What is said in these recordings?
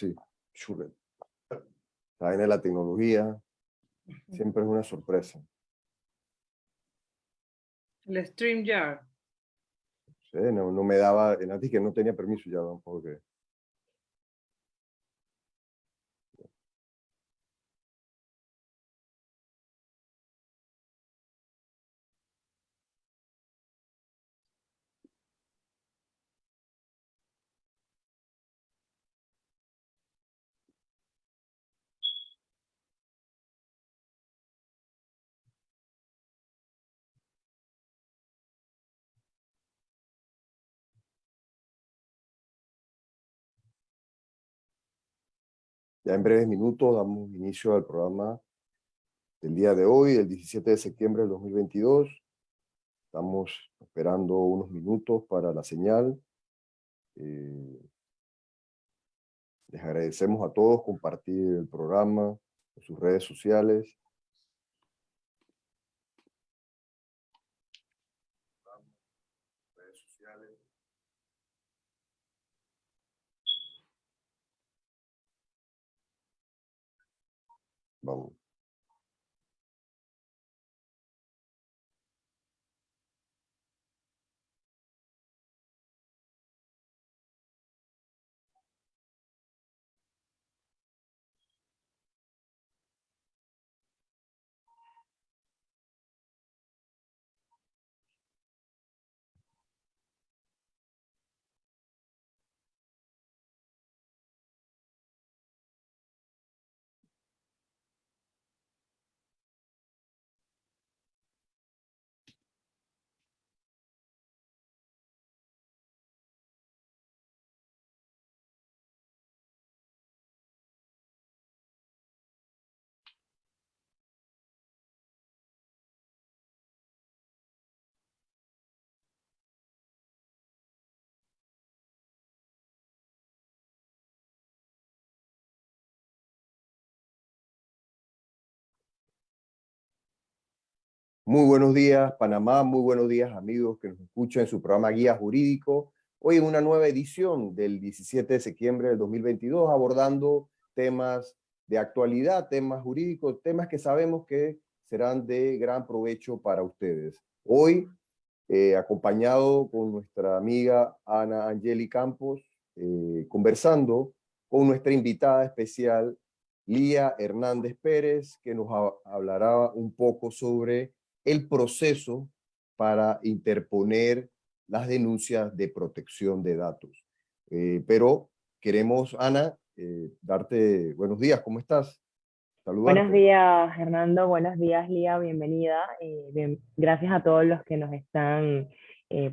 Sí, churret. La vaina de la tecnología siempre es una sorpresa. El StreamYard. Sí, no, no me daba, en que no tenía permiso ya tampoco que... Ya en breves minutos damos inicio al programa del día de hoy, el 17 de septiembre del 2022. Estamos esperando unos minutos para la señal. Eh, les agradecemos a todos compartir el programa en sus redes sociales. Vamos. Muy buenos días, Panamá. Muy buenos días, amigos que nos escuchan en su programa Guía Jurídico. Hoy en una nueva edición del 17 de septiembre del 2022, abordando temas de actualidad, temas jurídicos, temas que sabemos que serán de gran provecho para ustedes. Hoy, eh, acompañado con nuestra amiga Ana Angeli Campos, eh, conversando con nuestra invitada especial, Lía Hernández Pérez, que nos hablará un poco sobre el proceso para interponer las denuncias de protección de datos. Eh, pero queremos, Ana, eh, darte buenos días, ¿cómo estás? Buenos días, Hernando, buenos días, Lía, bienvenida. Eh, gracias a todos los que nos están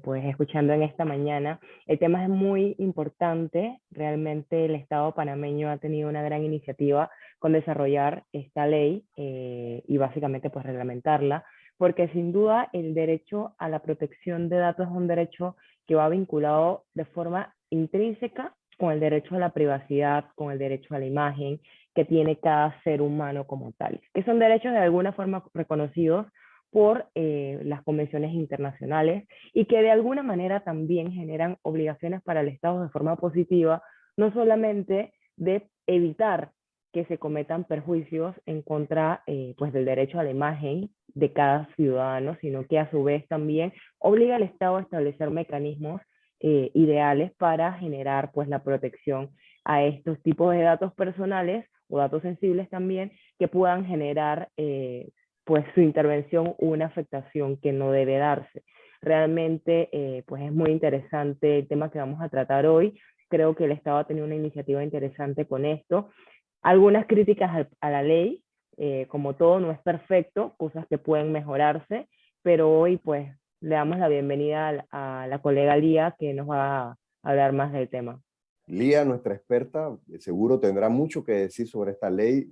pues, escuchando en esta mañana. El tema es muy importante, realmente el Estado panameño ha tenido una gran iniciativa con desarrollar esta ley y básicamente pues reglamentarla porque sin duda el derecho a la protección de datos es un derecho que va vinculado de forma intrínseca con el derecho a la privacidad, con el derecho a la imagen que tiene cada ser humano como tal, que son derechos de alguna forma reconocidos por eh, las convenciones internacionales y que de alguna manera también generan obligaciones para el Estado de forma positiva, no solamente de evitar que se cometan perjuicios en contra eh, pues del derecho a la imagen de cada ciudadano, sino que a su vez también obliga al Estado a establecer mecanismos eh, ideales para generar pues la protección a estos tipos de datos personales o datos sensibles también que puedan generar eh, pues su intervención una afectación que no debe darse. Realmente pues es muy interesante el tema que vamos a tratar hoy. Creo que el Estado ha tenido una iniciativa interesante con esto algunas críticas a, la ley, eh, como todo no es perfecto, cosas que pueden mejorarse, pero hoy pues le damos la bienvenida a, la colega Lía que nos va a hablar más del tema. Lía, nuestra experta, seguro tendrá mucho que decir sobre esta ley,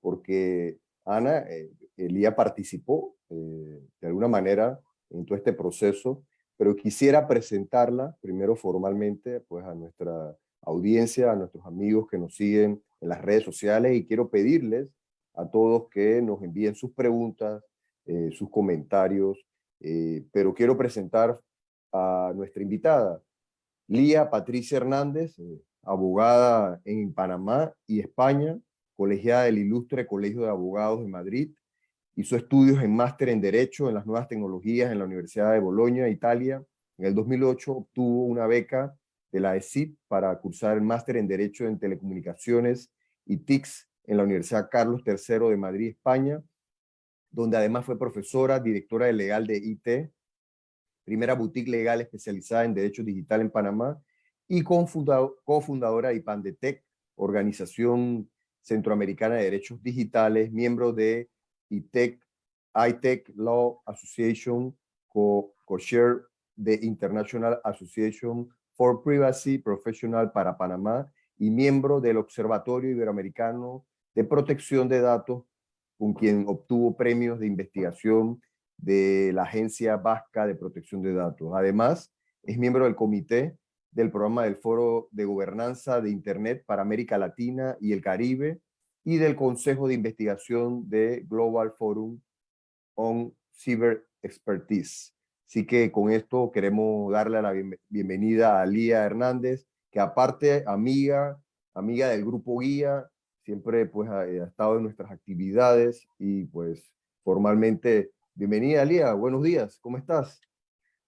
porque Ana, eh, Lía participó eh, de alguna manera en todo este proceso, pero quisiera presentarla primero formalmente pues, a nuestra audiencia, a nuestros amigos que nos siguen en las redes sociales y quiero pedirles a todos que nos envíen sus preguntas, eh, sus comentarios, eh, pero quiero presentar a nuestra invitada, Lía Patricia Hernández, eh, abogada en Panamá y España, colegiada del Ilustre Colegio de Abogados de Madrid, hizo estudios en máster en Derecho en las Nuevas Tecnologías en la Universidad de Bolonia, Italia. En el 2008 obtuvo una beca de la ESIP para cursar el máster en Derecho en Telecomunicaciones y TICS en la Universidad Carlos III de Madrid, España, donde además fue profesora, directora de legal de IT, primera boutique legal especializada en Derecho Digital en Panamá y cofundadora de IPANDETEC, organización centroamericana de derechos digitales, miembro de ITEC, ITEC Law Association, co-chair de International Association for Privacy Professional para Panamá y miembro del Observatorio Iberoamericano de Protección de Datos, con quien obtuvo premios de investigación de la Agencia Vasca de Protección de Datos. Además, es miembro del comité del programa del Foro de Gobernanza de Internet para América Latina y el Caribe y del Consejo de Investigación de Global Forum on Cyber Expertise. Así que con esto queremos darle la bienvenida a Lía Hernández, que aparte amiga, amiga del Grupo Guía, siempre pues ha, ha estado en nuestras actividades y pues formalmente bienvenida Lía, buenos días, ¿cómo estás?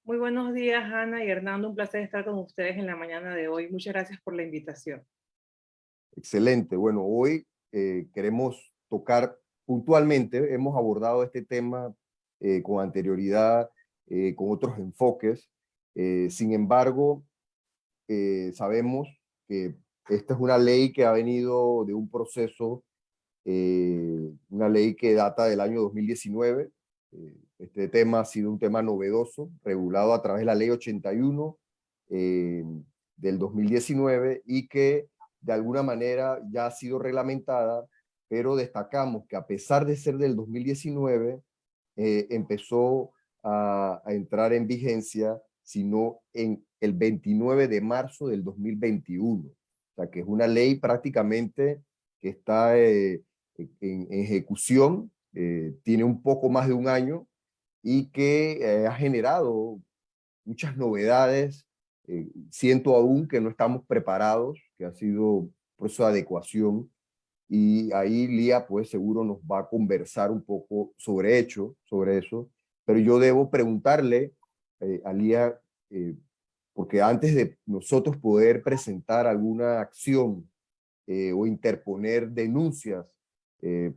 Muy buenos días, Ana y Hernando. Un placer estar con ustedes en la mañana de hoy. Muchas gracias por la invitación. Excelente. Bueno, hoy eh, queremos tocar puntualmente, hemos abordado este tema eh, con anterioridad, eh, con otros enfoques. sin embargo, sabemos que esta es una ley que ha venido de un proceso, una ley que data del año 2019, este tema ha sido un tema novedoso, regulado a través de la ley 81 eh, del 2019 y que de alguna manera ya ha sido reglamentada, pero destacamos que a pesar de ser del 2019, eh, empezó a, entrar en vigencia, sino en el 29 de marzo del 2021. O sea, que es una ley prácticamente que está eh, en, ejecución, tiene un poco más de un año, y que eh, ha generado muchas novedades. Eh, siento aún que no estamos preparados, que ha sido un proceso de adecuación y ahí Lía pues seguro nos va a conversar un poco sobre hecho, sobre eso, pero yo debo preguntarle eh, a Lía, porque antes de nosotros poder presentar alguna acción o interponer denuncias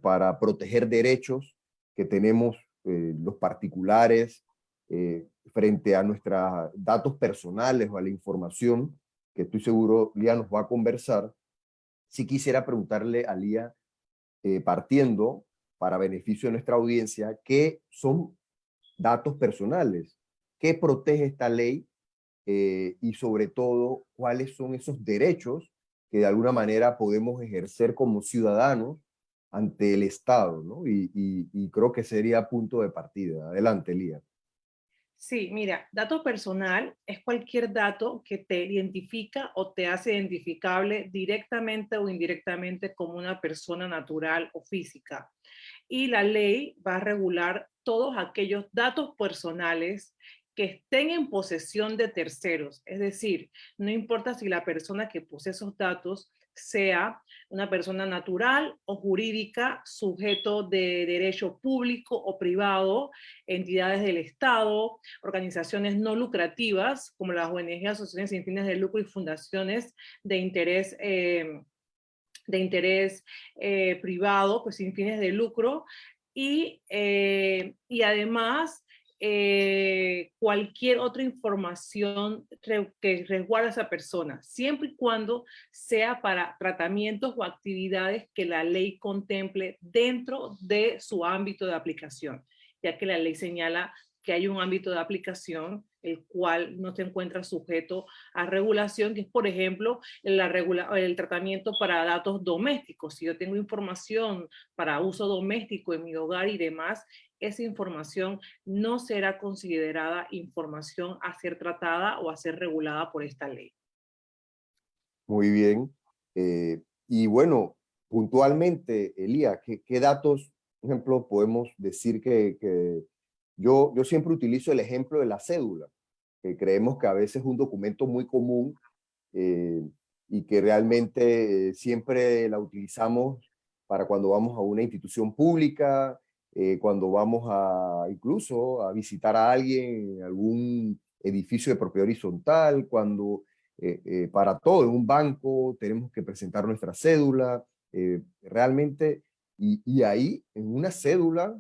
para proteger derechos que tenemos eh, los particulares eh, frente a nuestros datos personales o a la información, que estoy seguro Lía nos va a conversar, si quisiera preguntarle a Lía, eh, partiendo para beneficio de nuestra audiencia, ¿qué son datos personales? ¿Qué protege esta ley? y sobre todo, ¿cuáles son esos derechos que de alguna manera podemos ejercer como ciudadanos ante el Estado, ¿no? Y, creo que sería punto de partida. Adelante, Lía. Sí, mira, dato personal es cualquier dato que te identifica o te hace identificable directamente o indirectamente como una persona natural o física. Y la ley va a regular todos aquellos datos personales que estén en posesión de terceros. Es decir, no importa si la persona que posee esos datos sea una persona natural o jurídica, sujeto de derecho público o privado, entidades del Estado, organizaciones no lucrativas, como las ONG, asociaciones sin fines de lucro y fundaciones de interés, eh, de interés eh, privado, pues sin fines de lucro, y, eh, y además eh, cualquier otra información que resguarde a esa persona, siempre y cuando sea para tratamientos o actividades que la ley contemple dentro de su ámbito de aplicación, ya que la ley señala que hay un ámbito de aplicación el cual no se encuentra sujeto a regulación, que es, por ejemplo, el tratamiento para datos domésticos. Si yo tengo información para uso doméstico en mi hogar y demás, esa información no será considerada información a ser tratada o a ser regulada por esta ley. Muy bien. Eh, y bueno, puntualmente, Elía, ¿qué, datos, por ejemplo, podemos decir que, yo, yo siempre utilizo el ejemplo de la cédula, que creemos que a veces es un documento muy común, eh, y que realmente siempre la utilizamos para cuando vamos a una institución pública, cuando vamos a incluso a visitar a alguien en algún edificio de propiedad horizontal, cuando para todo, en un banco tenemos que presentar nuestra cédula, realmente, y, y, ahí en una cédula,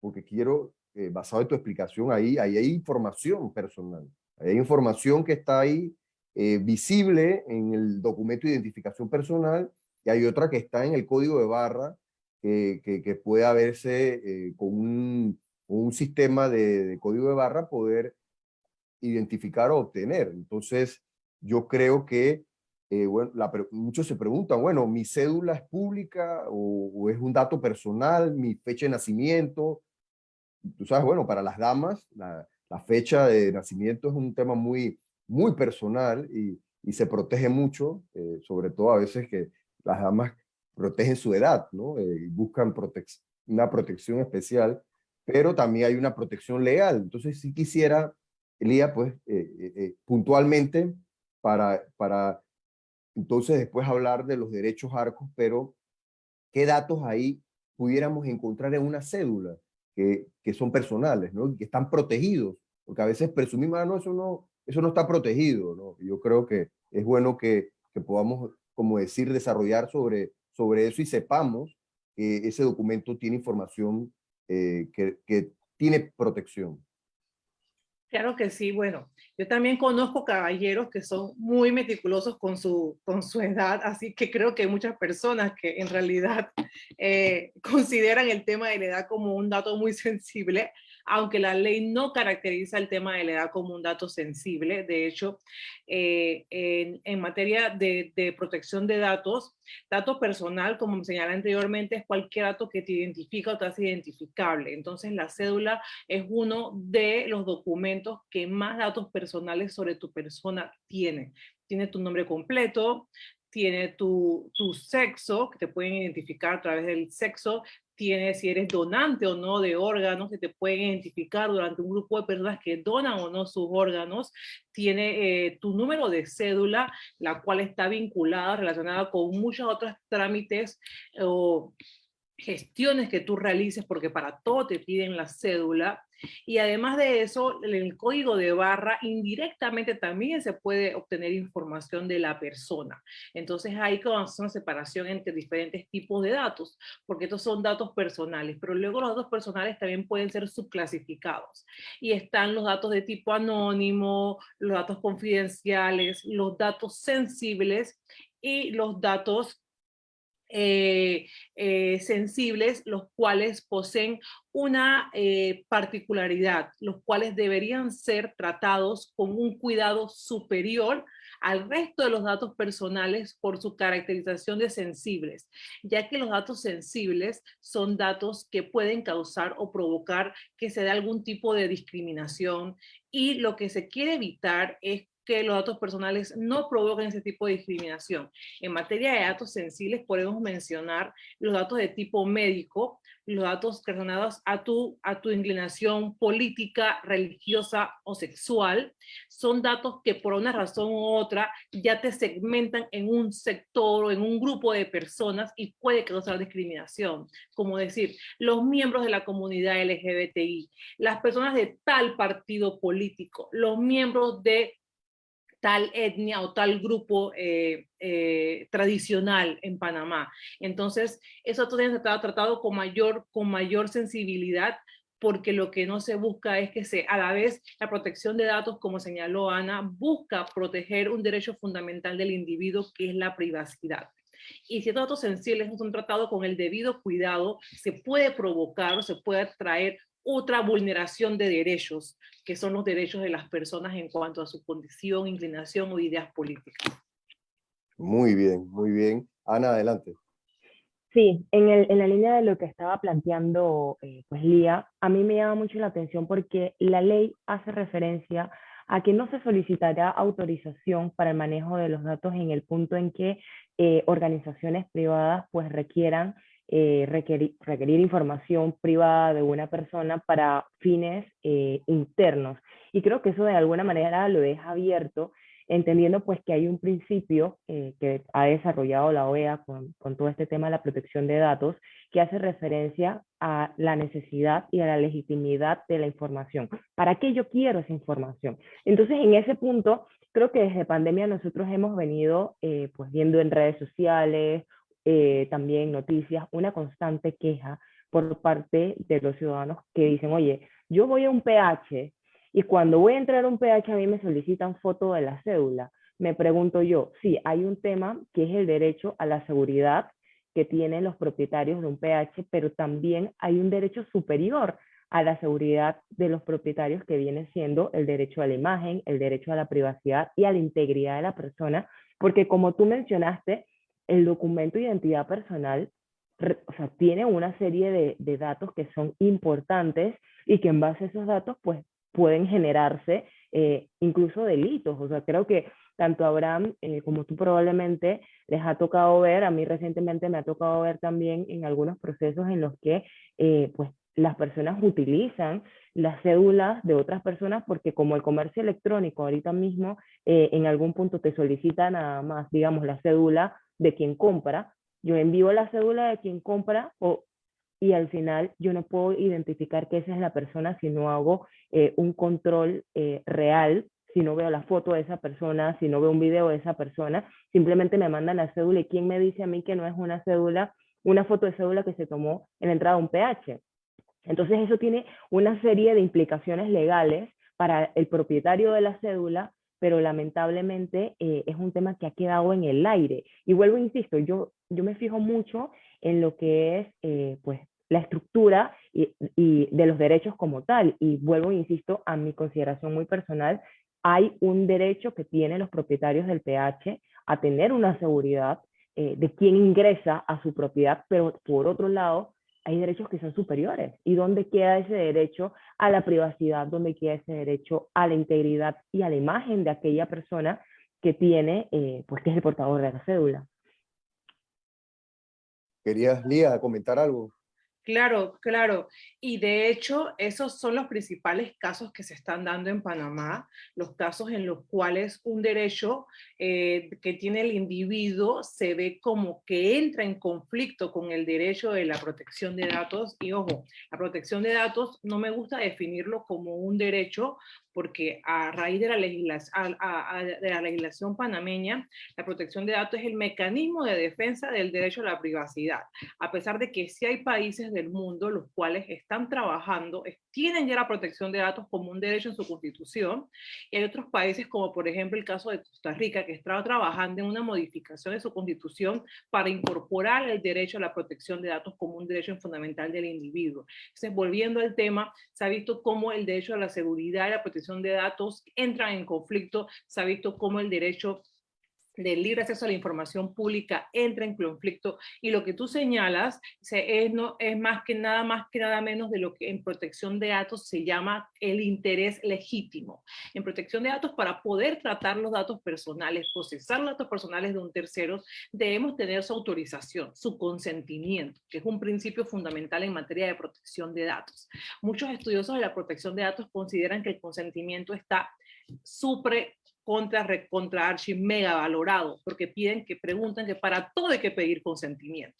porque quiero eh, basado en tu explicación, ahí, ahí hay información personal. Hay información que está ahí eh, visible en el documento de identificación personal y hay otra que está en el código de barra que, que, puede haberse eh, con un, un, sistema de, código de barra poder identificar o obtener. Entonces, yo creo que bueno, muchos se preguntan, bueno, ¿mi cédula es pública o, o, es un dato personal, mi fecha de nacimiento? Tú sabes, bueno, para las damas, la, fecha de nacimiento es un tema muy, muy personal y, se protege mucho, eh, sobre todo a veces que las damas protegen su edad, ¿no? Eh, y buscan una protección especial, pero también hay una protección legal. Entonces, si quisiera, Elía, pues, eh, puntualmente, para, para entonces después hablar de los derechos arcos, pero ¿qué datos ahí pudiéramos encontrar en una cédula? Que, son personales, ¿no? que están protegidos, porque a veces presumimos, ah, no, eso no, eso no está protegido. ¿no? Yo creo que es bueno que, que podamos, como decir, desarrollar sobre, sobre eso y sepamos que ese documento tiene información eh, que, que tiene protección. Claro que sí, bueno, yo también conozco caballeros que son muy meticulosos con su, con su edad, así que creo que hay muchas personas que en realidad eh, consideran el tema de la edad como un dato muy sensible, aunque la ley no caracteriza el tema de la edad como un dato sensible. De hecho, eh, en, materia de, protección de datos, dato personal, como señalé anteriormente, es cualquier dato que te identifica o te hace identificable. Entonces, la cédula es uno de los documentos que más datos personales sobre tu persona tiene. Tiene tu nombre completo, tiene tu, tu, sexo, que te pueden identificar a través del sexo, tiene si eres donante o no de órganos, que te pueden identificar durante un grupo de personas que donan o no sus órganos, tiene eh, tu número de cédula, la cual está vinculada, relacionada con muchos otros trámites o gestiones que tú realices, porque para todo te piden la cédula, y además de eso, en el código de barra indirectamente también se puede obtener información de la persona. Entonces hay una separación entre diferentes tipos de datos, porque estos son datos personales, pero luego los datos personales también pueden ser subclasificados. Y están los datos de tipo anónimo, los datos confidenciales, los datos sensibles y los datos eh, eh, sensibles, los cuales poseen una eh, particularidad, los cuales deberían ser tratados con un cuidado superior al resto de los datos personales por su caracterización de sensibles, ya que los datos sensibles son datos que pueden causar o provocar que se dé algún tipo de discriminación y lo que se quiere evitar es que los datos personales no provoquen ese tipo de discriminación. En materia de datos sensibles podemos mencionar los datos de tipo médico, los datos relacionados a tu, a tu inclinación política, religiosa o sexual. Son datos que por una razón u otra ya te segmentan en un sector o en un grupo de personas y puede causar discriminación. Como decir, los miembros de la comunidad LGBTI, las personas de tal partido político, los miembros de tal etnia o tal grupo eh, eh, tradicional en Panamá. Entonces, eso todavía se está tratado con mayor, con mayor sensibilidad porque lo que no se busca es que se, a la vez, la protección de datos, como señaló Ana, busca proteger un derecho fundamental del individuo, que es la privacidad. Y si datos sensibles no son tratados con el debido cuidado, se puede provocar o se puede traer otra vulneración de derechos, que son los derechos de las personas en cuanto a su condición, inclinación o ideas políticas. Muy bien, muy bien. Ana, adelante. Sí, en, el, en la línea de lo que estaba planteando eh, pues Lía, a mí me llama mucho la atención porque la ley hace referencia a que no se solicitará autorización para el manejo de los datos en el punto en que eh, organizaciones privadas pues requieran eh, requerir, información privada de una persona para fines eh, internos. Y creo que eso de alguna manera lo deja abierto entendiendo pues que hay un principio eh, que ha desarrollado la OEA con, todo este tema de la protección de datos, que hace referencia a la necesidad y a la legitimidad de la información. ¿Para qué yo quiero esa información? Entonces, en ese punto, creo que desde pandemia nosotros hemos venido pues viendo en redes sociales, eh, también noticias, una constante queja por parte de los ciudadanos que dicen, oye, yo voy a un PH y cuando voy a entrar a un PH a mí me solicitan foto de la cédula. Me pregunto yo, sí, hay un tema que es el derecho a la seguridad que tienen los propietarios de un PH, pero también hay un derecho superior a la seguridad de los propietarios que viene siendo el derecho a la imagen, el derecho a la privacidad y a la integridad de la persona, porque como tú mencionaste, el documento de identidad personal o sea, tiene una serie de, datos que son importantes y que en base a esos datos pues pueden generarse eh, incluso delitos. O sea, creo que tanto Abraham eh, como tú probablemente les ha tocado ver, a mí recientemente me ha tocado ver también en algunos procesos en los que eh, pues las personas utilizan las cédulas de otras personas porque como el comercio electrónico ahorita mismo en algún punto te solicita nada más, digamos, la cédula de quien compra, yo envío la cédula de quien compra y al final yo no puedo identificar que esa es la persona si no hago eh, un control eh, real, si no veo la foto de esa persona, si no veo un video de esa persona, simplemente me mandan la cédula y quién me dice a mí que no es una cédula, una foto de cédula que se tomó en la entrada de un PH. Entonces eso tiene una serie de implicaciones legales para el propietario de la cédula, pero lamentablemente eh, es un tema que ha quedado en el aire. Y vuelvo, insisto, yo, yo me fijo mucho en lo que es eh, pues, la estructura y, de los derechos como tal. Y vuelvo, insisto, a mi consideración muy personal, hay un derecho que tienen los propietarios del PH a tener una seguridad eh, de quién ingresa a su propiedad, pero por otro lado, hay derechos que son superiores. ¿Y dónde queda ese derecho a la privacidad? ¿Dónde queda ese derecho a la integridad y a la imagen de aquella persona que tiene, eh, pues que es el portador de la cédula? ¿Querías, Lía, comentar algo? Claro, claro. Y de hecho, esos son los principales casos que se están dando en Panamá, los casos en los cuales un derecho eh, que tiene el individuo se ve como que entra en conflicto con el derecho de la protección de datos. Y ojo, la protección de datos no me gusta definirlo como un derecho porque a raíz de la, legislación, de la legislación panameña, la protección de datos es el mecanismo de defensa del derecho a la privacidad, a pesar de que sí hay países del mundo los cuales están trabajando, tienen ya la protección de datos como un derecho en su constitución, y hay otros países como por ejemplo el caso de Costa Rica, que está trabajando en una modificación de su constitución para incorporar el derecho a la protección de datos como un derecho fundamental del individuo. Entonces, volviendo al tema, se ha visto cómo el derecho a la seguridad y la protección de datos entran en conflicto, se ha visto cómo el derecho del libre acceso a la información pública entra en conflicto y lo que tú señalas es, no, es más que nada más que nada menos de lo que en protección de datos se llama el interés legítimo. En protección de datos para poder tratar los datos personales, procesar datos personales de un tercero, debemos tener su autorización, su consentimiento, que es un principio fundamental en materia de protección de datos. Muchos estudiosos de la protección de datos consideran que el consentimiento está supre contra, contra archi mega valorado, porque piden que preguntan que para todo hay que pedir consentimiento.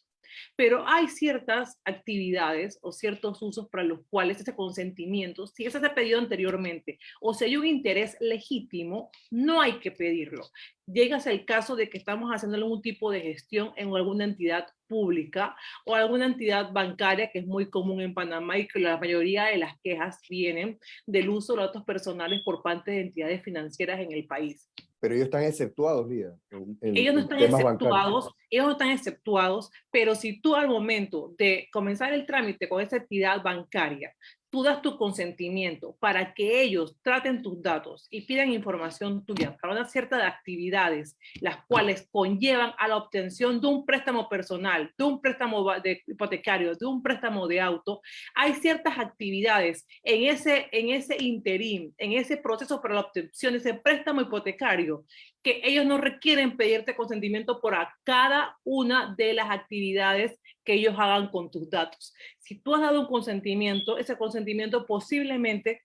Pero hay ciertas actividades o ciertos usos para los cuales ese consentimiento, si ese se ha pedido anteriormente o si hay un interés legítimo, no hay que pedirlo. Llegas al caso de que estamos haciendo algún tipo de gestión en alguna entidad pública o alguna entidad bancaria que es muy común en Panamá y que la mayoría de las quejas vienen del uso de datos personales por parte de entidades financieras en el país. Pero ellos están exceptuados, Lía. ellos no están exceptuados, ellos no están exceptuados, pero si tú al momento de comenzar el trámite con esa entidad bancaria tú das tu consentimiento para que ellos traten tus datos y pidan información tuya para una cierta de actividades, las cuales conllevan a la obtención de un préstamo personal, de un préstamo de hipotecario, de un préstamo de auto, hay ciertas actividades en ese, en ese interín, en ese proceso para la obtención de ese préstamo hipotecario que ellos no requieren pedirte consentimiento por cada una de las actividades que ellos hagan con tus datos. Si tú has dado un consentimiento, ese consentimiento posiblemente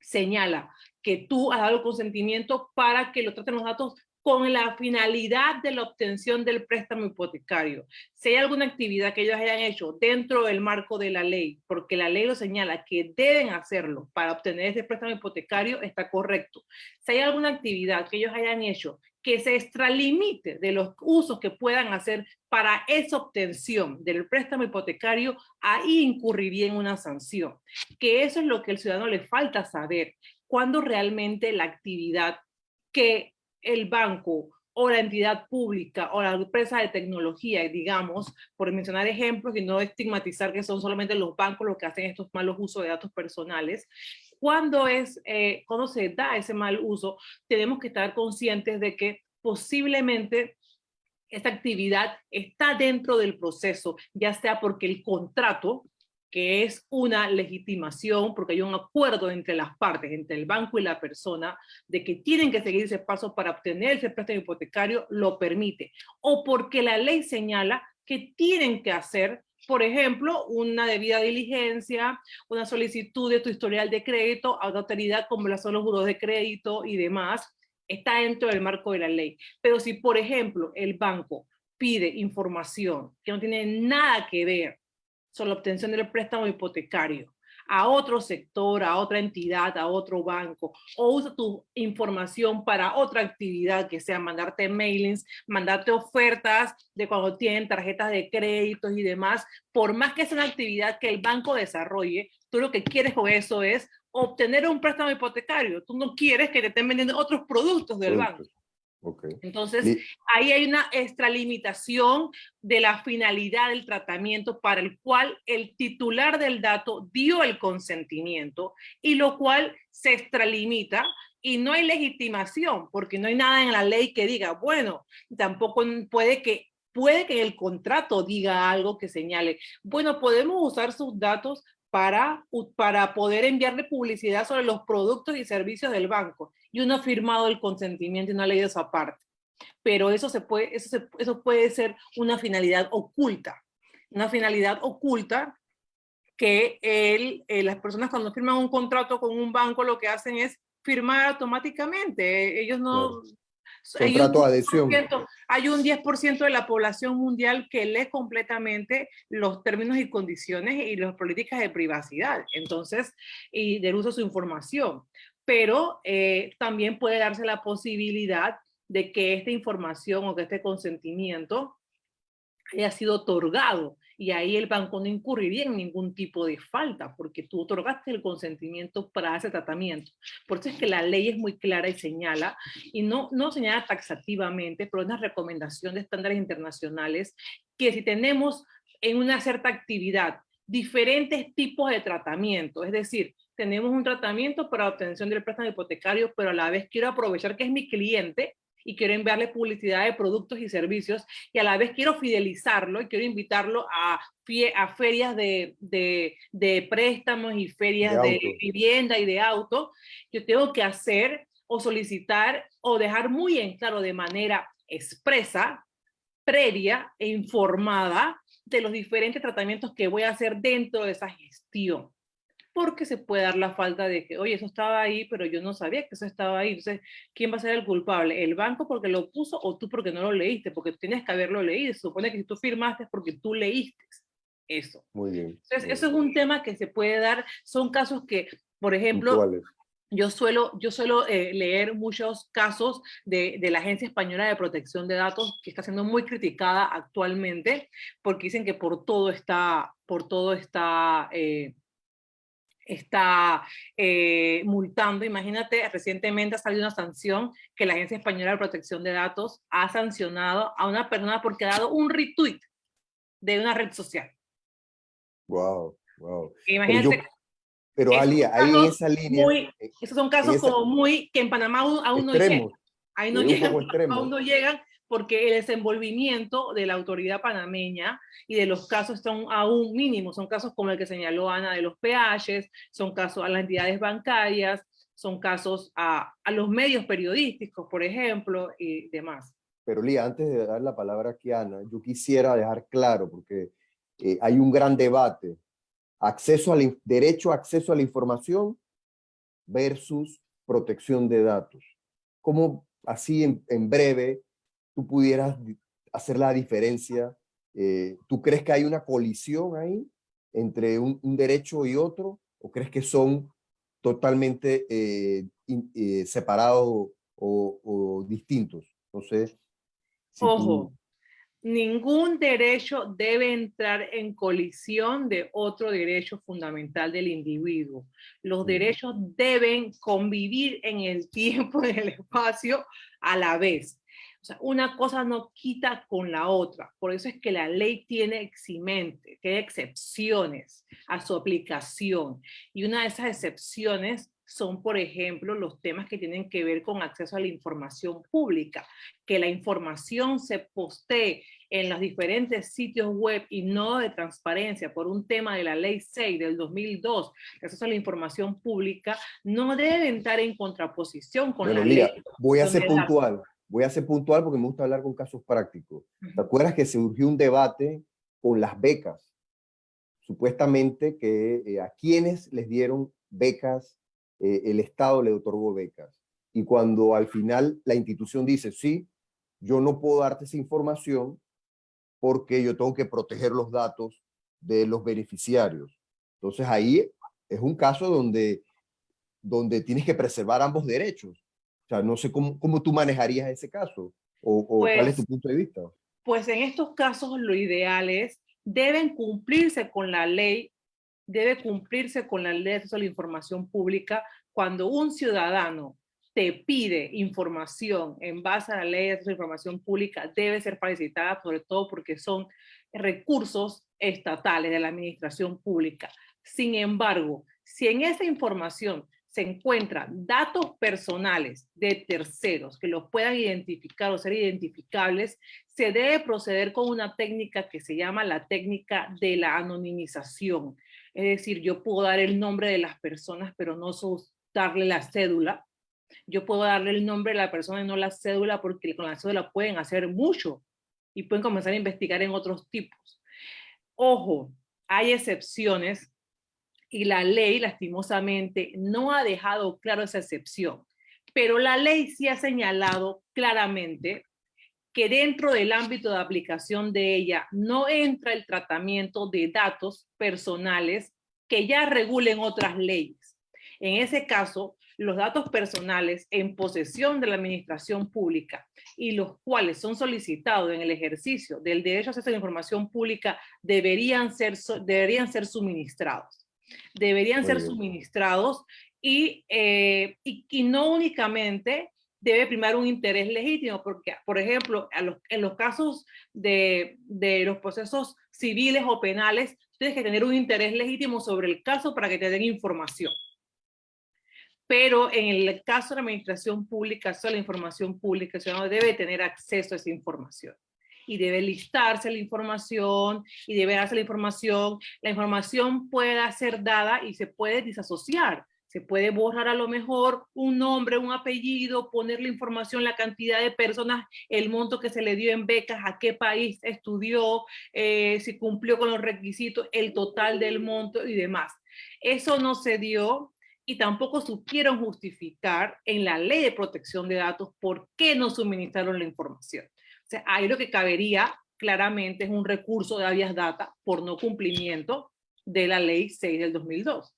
señala que tú has dado el consentimiento para que lo traten los datos con la finalidad de la obtención del préstamo hipotecario. Si hay alguna actividad que ellos hayan hecho dentro del marco de la ley, porque la ley lo señala que deben hacerlo para obtener ese préstamo hipotecario, está correcto. Si hay alguna actividad que ellos hayan hecho que se extralimite de los usos que puedan hacer para esa obtención del préstamo hipotecario, ahí incurriría en una sanción. Que eso es lo que el ciudadano le falta saber, cuando realmente la actividad que el banco o la entidad pública o la empresa de tecnología, digamos, por mencionar ejemplos y no estigmatizar que son solamente los bancos los que hacen estos malos usos de datos personales, cuando, es, eh, cuando se da ese mal uso, tenemos que estar conscientes de que posiblemente esta actividad está dentro del proceso, ya sea porque el contrato que es una legitimación, porque hay un acuerdo entre las partes, entre el banco y la persona, de que tienen que seguir ese paso para obtener ese préstamo hipotecario, lo permite. O porque la ley señala que tienen que hacer, por ejemplo, una debida diligencia, una solicitud de tu historial de crédito a una autoridad como la son los juros de crédito y demás, está dentro del marco de la ley. Pero si, por ejemplo, el banco pide información que no tiene nada que ver sobre la obtención del préstamo hipotecario a otro sector, a otra entidad, a otro banco, o usa tu información para otra actividad, que sea mandarte mailings, mandarte ofertas de cuando tienen tarjetas de créditos y demás, por más que sea una actividad que el banco desarrolle, tú lo que quieres con eso es obtener un préstamo hipotecario. Tú no quieres que te estén vendiendo otros productos del banco. Entonces, ahí hay una extralimitación de la finalidad del tratamiento para el cual el titular del dato dio el consentimiento y lo cual se extralimita y no hay legitimación porque no hay nada en la ley que diga, bueno, tampoco puede que puede que el contrato diga algo que señale, bueno, podemos usar sus datos para, para poder enviarle publicidad sobre los productos y servicios del banco y uno ha firmado el consentimiento y no ha leído esa parte. Pero eso, se puede, eso, eso puede ser una finalidad oculta, una finalidad oculta que el, eh, las personas cuando firman un contrato con un banco lo que hacen es firmar automáticamente. Ellos no... Contrato de adhesión. Hay un 10% de la población mundial que lee completamente los términos y condiciones y las políticas de privacidad, entonces, y del uso de su información pero eh, también puede darse la posibilidad de que esta información o que este consentimiento haya sido otorgado y ahí el banco no incurriría en ningún tipo de falta porque tú otorgaste el consentimiento para ese tratamiento. Por eso es que la ley es muy clara y señala, y no, no señala taxativamente, pero una recomendación de estándares internacionales que si tenemos en una cierta actividad diferentes tipos de tratamiento, es decir, tenemos un tratamiento para obtención del préstamo hipotecario, pero a la vez quiero aprovechar que es mi cliente y quiero enviarle publicidad de productos y servicios y a la vez quiero fidelizarlo y quiero invitarlo a, a ferias de, de, préstamos y ferias de, de vivienda y de auto, yo tengo que hacer o solicitar o dejar muy en claro de manera expresa, previa e informada de los diferentes tratamientos que voy a hacer dentro de esa gestión porque se puede dar la falta de que, oye, eso estaba ahí, pero yo no sabía que eso estaba ahí. Entonces, ¿quién va a ser el culpable? ¿El banco porque lo puso o tú porque no lo leíste? Porque tú tienes que haberlo leído. Se supone que si tú firmaste es porque tú leíste eso. Muy bien. Entonces, eso es un tema que se puede dar. Son casos que, por ejemplo, yo suelo, yo suelo eh, leer muchos casos de, de, la Agencia Española de Protección de Datos, que está siendo muy criticada actualmente, porque dicen que por todo está, por todo está eh, está eh, multando. Imagínate, recientemente ha salido una sanción que la Agencia Española de Protección de Datos ha sancionado a una persona porque ha dado un retweet de una red social. Wow, wow. Imagínate. Pero, Ali, ahí en esa línea. Eh, esos son casos como muy que en Panamá aún, no llegan. Ahí no llegan, aún no llegan porque el desenvolvimiento de la autoridad panameña y de los casos son aún mínimos, son casos como el que señaló Ana de los peajes, son casos a las entidades bancarias, son casos a, a los medios periodísticos, por ejemplo, y demás. Pero Lía, antes de dar la palabra aquí a Ana, yo quisiera dejar claro, porque eh, hay un gran debate, acceso al derecho a acceso a la información versus protección de datos. ¿Cómo así en, breve tú pudieras hacer la diferencia? Eh, ¿Tú crees que hay una colisión ahí entre un, derecho y otro? ¿O crees que son totalmente eh, eh, separados o, distintos? Entonces, Ojo, ningún derecho debe entrar en colisión de otro derecho fundamental del individuo. Los derechos deben convivir en el tiempo, en el espacio, a la vez. O sea, una cosa no quita con la otra. Por eso es que la ley tiene eximente, tiene excepciones a su aplicación. Y una de esas excepciones son, por ejemplo, los temas que tienen que ver con acceso a la información pública, que la información se postee en los diferentes sitios web y no de transparencia por un tema de la ley 6 del 2002, acceso a la información pública, no debe estar en contraposición con la ley. Voy a ser puntual, voy a ser puntual porque me gusta hablar con casos prácticos. ¿Te acuerdas que surgió un debate con las becas? Supuestamente que eh, a quienes les dieron becas eh, el Estado le otorgó becas. Y cuando al final la institución dice, sí, yo no puedo darte esa información porque yo tengo que proteger los datos de los beneficiarios. Entonces ahí es un caso donde, donde tienes que preservar ambos derechos. O sea, no sé cómo, cómo tú manejarías ese caso o, o cuál es tu pues punto de vista. Pues en estos casos lo ideal es, deben cumplirse con la ley debe cumplirse con la ley de acceso a la información pública cuando un ciudadano te pide información en base a la ley de acceso a la información pública, debe ser facilitada, sobre todo porque son recursos estatales de la administración pública. Sin embargo, si en esa información se encuentran datos personales de terceros que los puedan identificar o ser identificables, se debe proceder con una técnica que se llama la técnica de la anonimización. Es decir, yo puedo dar el nombre de las personas, pero no darle la cédula. Yo puedo darle el nombre de la persona y no la cédula, porque con la cédula pueden hacer mucho y pueden comenzar a investigar en otros tipos. Ojo, hay excepciones y la ley, lastimosamente, no ha dejado claro esa excepción. Pero la ley sí ha señalado claramente que dentro del ámbito de aplicación de ella no entra el tratamiento de datos personales que ya regulen otras leyes. En ese caso, los datos personales en posesión de la administración pública y los cuales son solicitados en el ejercicio del derecho a acceso a la información pública deberían ser, deberían ser suministrados. Deberían ser suministrados y, eh, y, y no únicamente debe primar un interés legítimo, porque, por ejemplo, en los casos de, los procesos civiles o penales, tienes que tener un interés legítimo sobre el caso para que te den información. Pero en el caso de la administración pública, solo la información pública, el ciudadano debe tener acceso a esa información. Y debe listarse la información, y debe darse la información. La información puede ser dada y se puede disasociar se puede borrar a lo mejor un nombre, un apellido, poner la información, la cantidad de personas, el monto que se le dio en becas, a qué país estudió, eh, si cumplió con los requisitos, el total del monto y demás. Eso no se dio y tampoco supieron justificar en la ley de protección de datos por qué no suministraron la información. O sea, ahí lo que cabería claramente es un recurso de habeas data por no cumplimiento de la ley 6 del 2002.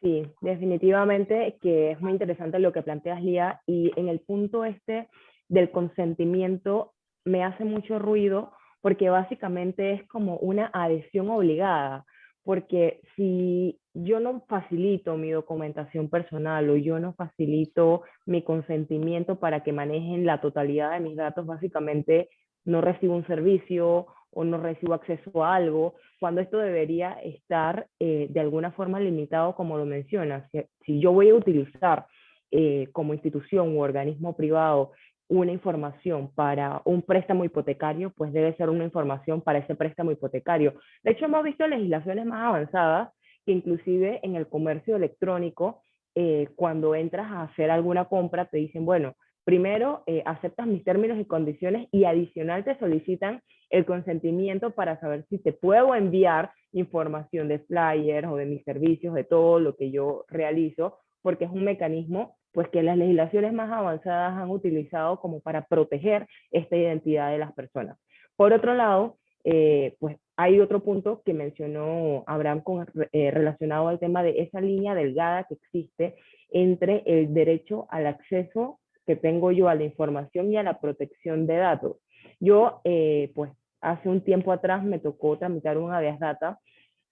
Sí, definitivamente que es muy interesante lo que planteas, Lía, y en el punto este del consentimiento me hace mucho ruido porque básicamente es como una adhesión obligada, porque si yo no facilito mi documentación personal o yo no facilito mi consentimiento para que manejen la totalidad de mis datos, básicamente no recibo un servicio o no recibo acceso a algo, cuando esto debería estar eh, de alguna forma limitado como lo mencionas. Si, yo voy a utilizar eh, como institución u organismo privado una información para un préstamo hipotecario, pues debe ser una información para ese préstamo hipotecario. De hecho, hemos visto legislaciones más avanzadas que inclusive en el comercio electrónico, eh, cuando entras a hacer alguna compra, te dicen, bueno, primero aceptas mis términos y condiciones y adicional te solicitan el consentimiento para saber si te puedo enviar información de flyers o de mis servicios, de todo lo que yo realizo, porque es un mecanismo pues que las legislaciones más avanzadas han utilizado como para proteger esta identidad de las personas. Por otro lado, eh, pues hay otro punto que mencionó Abraham con, eh, relacionado al tema de esa línea delgada que existe entre el derecho al acceso que tengo yo a la información y a la protección de datos. Yo, eh, pues, hace un tiempo atrás me tocó tramitar un habeas data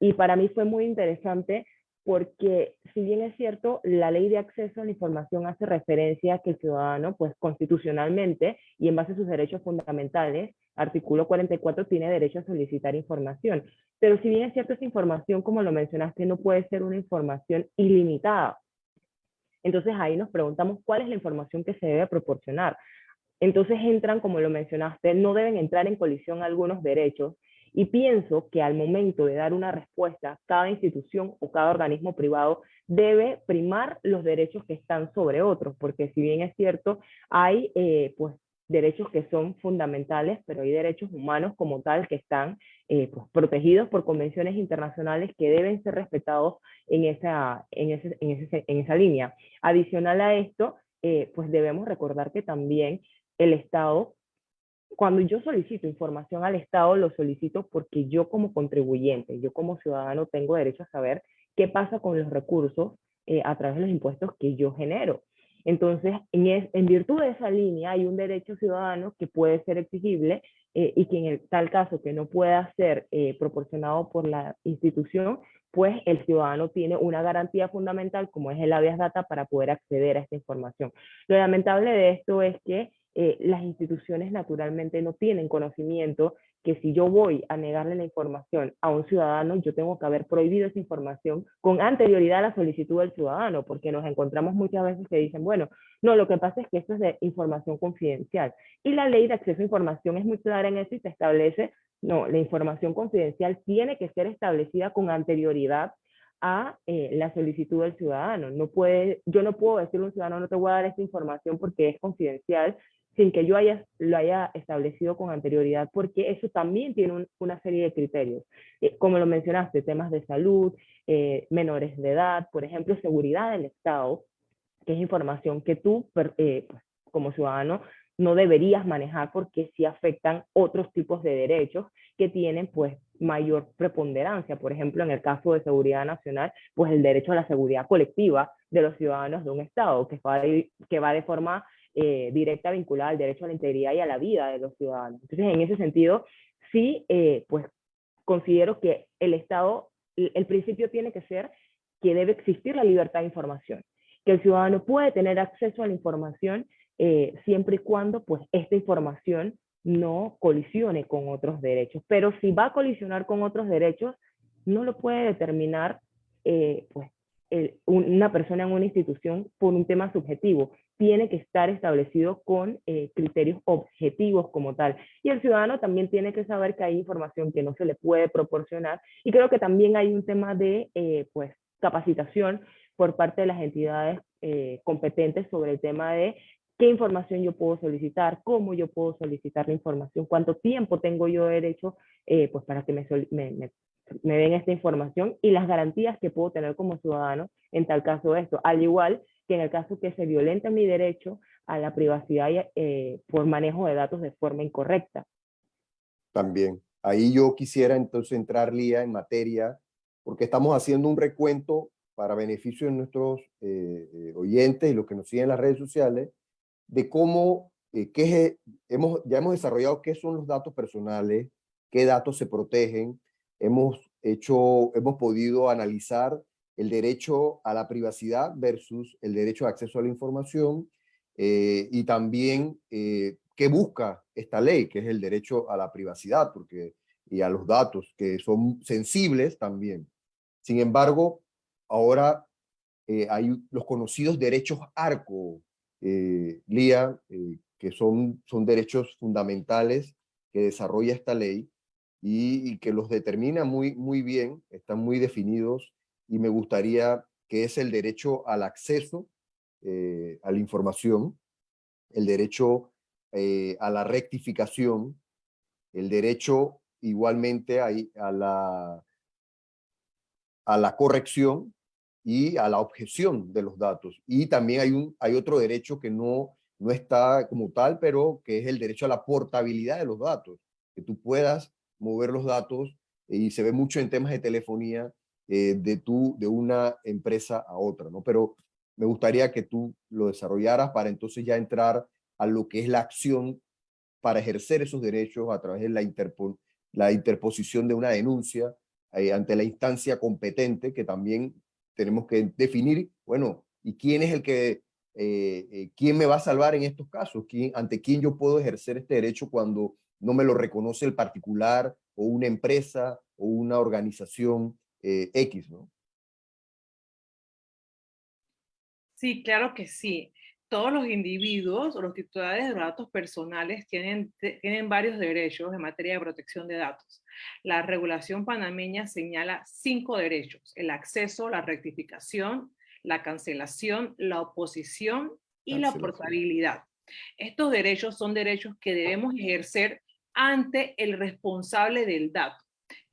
y para mí fue muy interesante porque si bien es cierto, la ley de acceso a la información hace referencia a que el ciudadano, pues constitucionalmente y en base a sus derechos fundamentales, artículo 44 tiene derecho a solicitar información. Pero si bien es cierto, esa información, como lo mencionaste, no puede ser una información ilimitada. Entonces ahí nos preguntamos cuál es la información que se debe proporcionar. Entonces entran, como lo mencionaste, no deben entrar en colisión algunos derechos y pienso que al momento de dar una respuesta, cada institución o cada organismo privado debe primar los derechos que están sobre otros, porque si bien es cierto, hay eh, pues derechos que son fundamentales, pero hay derechos humanos como tal que están eh, pues, protegidos por convenciones internacionales que deben ser respetados en esa, en ese, en ese, en esa línea. Adicional a esto, eh, pues debemos recordar que también el Estado, cuando yo solicito información al Estado, lo solicito porque yo como contribuyente, yo como ciudadano tengo derecho a saber qué pasa con los recursos eh, a través de los impuestos que yo genero. Entonces, en, virtud de esa línea hay un derecho ciudadano que puede ser exigible eh, y que en el, tal caso que no pueda ser eh, proporcionado por la institución, pues el ciudadano tiene una garantía fundamental como es el habeas data para poder acceder a esta información. Lo lamentable de esto es que eh, las instituciones naturalmente no tienen conocimiento que si yo voy a negarle la información a un ciudadano, yo tengo que haber prohibido esa información con anterioridad a la solicitud del ciudadano, porque nos encontramos muchas veces que dicen, bueno, no, lo que pasa es que esto es de información confidencial. Y la ley de acceso a información es muy clara en eso y se establece, no, la información confidencial tiene que ser establecida con anterioridad a eh, la solicitud del ciudadano. No puede, yo no puedo decirle a un ciudadano, no te voy a dar esta información porque es confidencial, sin que yo haya, lo haya establecido con anterioridad, porque eso también tiene una serie de criterios. Eh, como lo mencionaste, temas de salud, eh, menores de edad, por ejemplo, seguridad del Estado, que es información que tú, eh, pues, como ciudadano, no deberías manejar porque sí afectan otros tipos de derechos que tienen pues mayor preponderancia. Por ejemplo, en el caso de seguridad nacional, pues el derecho a la seguridad colectiva de los ciudadanos de un Estado, que va que va de forma eh, directa vinculada al derecho a la integridad y a la vida de los ciudadanos. Entonces, en ese sentido, sí, eh, pues considero que el Estado, el, principio tiene que ser que debe existir la libertad de información, que el ciudadano puede tener acceso a la información eh, siempre y cuando pues esta información no colisione con otros derechos. Pero si va a colisionar con otros derechos, no lo puede determinar pues, una persona en una institución por un tema subjetivo, tiene que estar establecido con eh, criterios objetivos como tal. Y el ciudadano también tiene que saber que hay información que no se le puede proporcionar. Y creo que también hay un tema de eh, pues, capacitación por parte de las entidades eh, competentes sobre el tema de qué información yo puedo solicitar, cómo yo puedo solicitar la información, cuánto tiempo tengo yo derecho pues para que me, me, me den esta información y las garantías que puedo tener como ciudadano en tal caso de esto, al igual que en el caso que se violente mi derecho a la privacidad eh, por manejo de datos de forma incorrecta. También, ahí yo quisiera entonces entrar, Lía, en materia, porque estamos haciendo un recuento para beneficio de nuestros eh, eh, oyentes y los que nos siguen en las redes sociales, de cómo, qué hemos, ya hemos desarrollado qué son los datos personales, qué datos se protegen, hemos hecho, hemos podido analizar el derecho a la privacidad versus el derecho de acceso a la información eh, y también eh, qué busca esta ley, que es el derecho a la privacidad porque, y a los datos, que son sensibles también. Sin embargo, ahora eh, hay los conocidos derechos ARCO, Lía, que son, son derechos fundamentales que desarrolla esta ley y, que los determina muy, muy bien, están muy definidos y me gustaría que es el derecho al acceso eh, a la información, el derecho eh, a la rectificación, el derecho igualmente a, a, la, a la corrección y a la objeción de los datos. Y también hay, un, hay otro derecho que no, no está como tal, pero que es el derecho a la portabilidad de los datos, que tú puedas mover los datos y se ve mucho en temas de telefonía eh, de, tu, de una empresa a otra, ¿no? Pero me gustaría que tú lo desarrollaras para entonces ya entrar a lo que es la acción para ejercer esos derechos a través de la, la interposición de una denuncia eh, ante la instancia competente, que también tenemos que definir, bueno, ¿y quién es el que, eh, quién me va a salvar en estos casos? ¿Quién, ¿Ante quién yo puedo ejercer este derecho cuando no me lo reconoce el particular o una empresa o una organización eh, X, ¿no? Sí, claro que sí. Todos los individuos o los titulares de datos personales tienen, tienen varios derechos en materia de protección de datos. La regulación panameña señala cinco derechos, el acceso, la rectificación, la cancelación, la oposición y la portabilidad. Estos derechos son derechos que debemos ejercer ante el responsable del dato.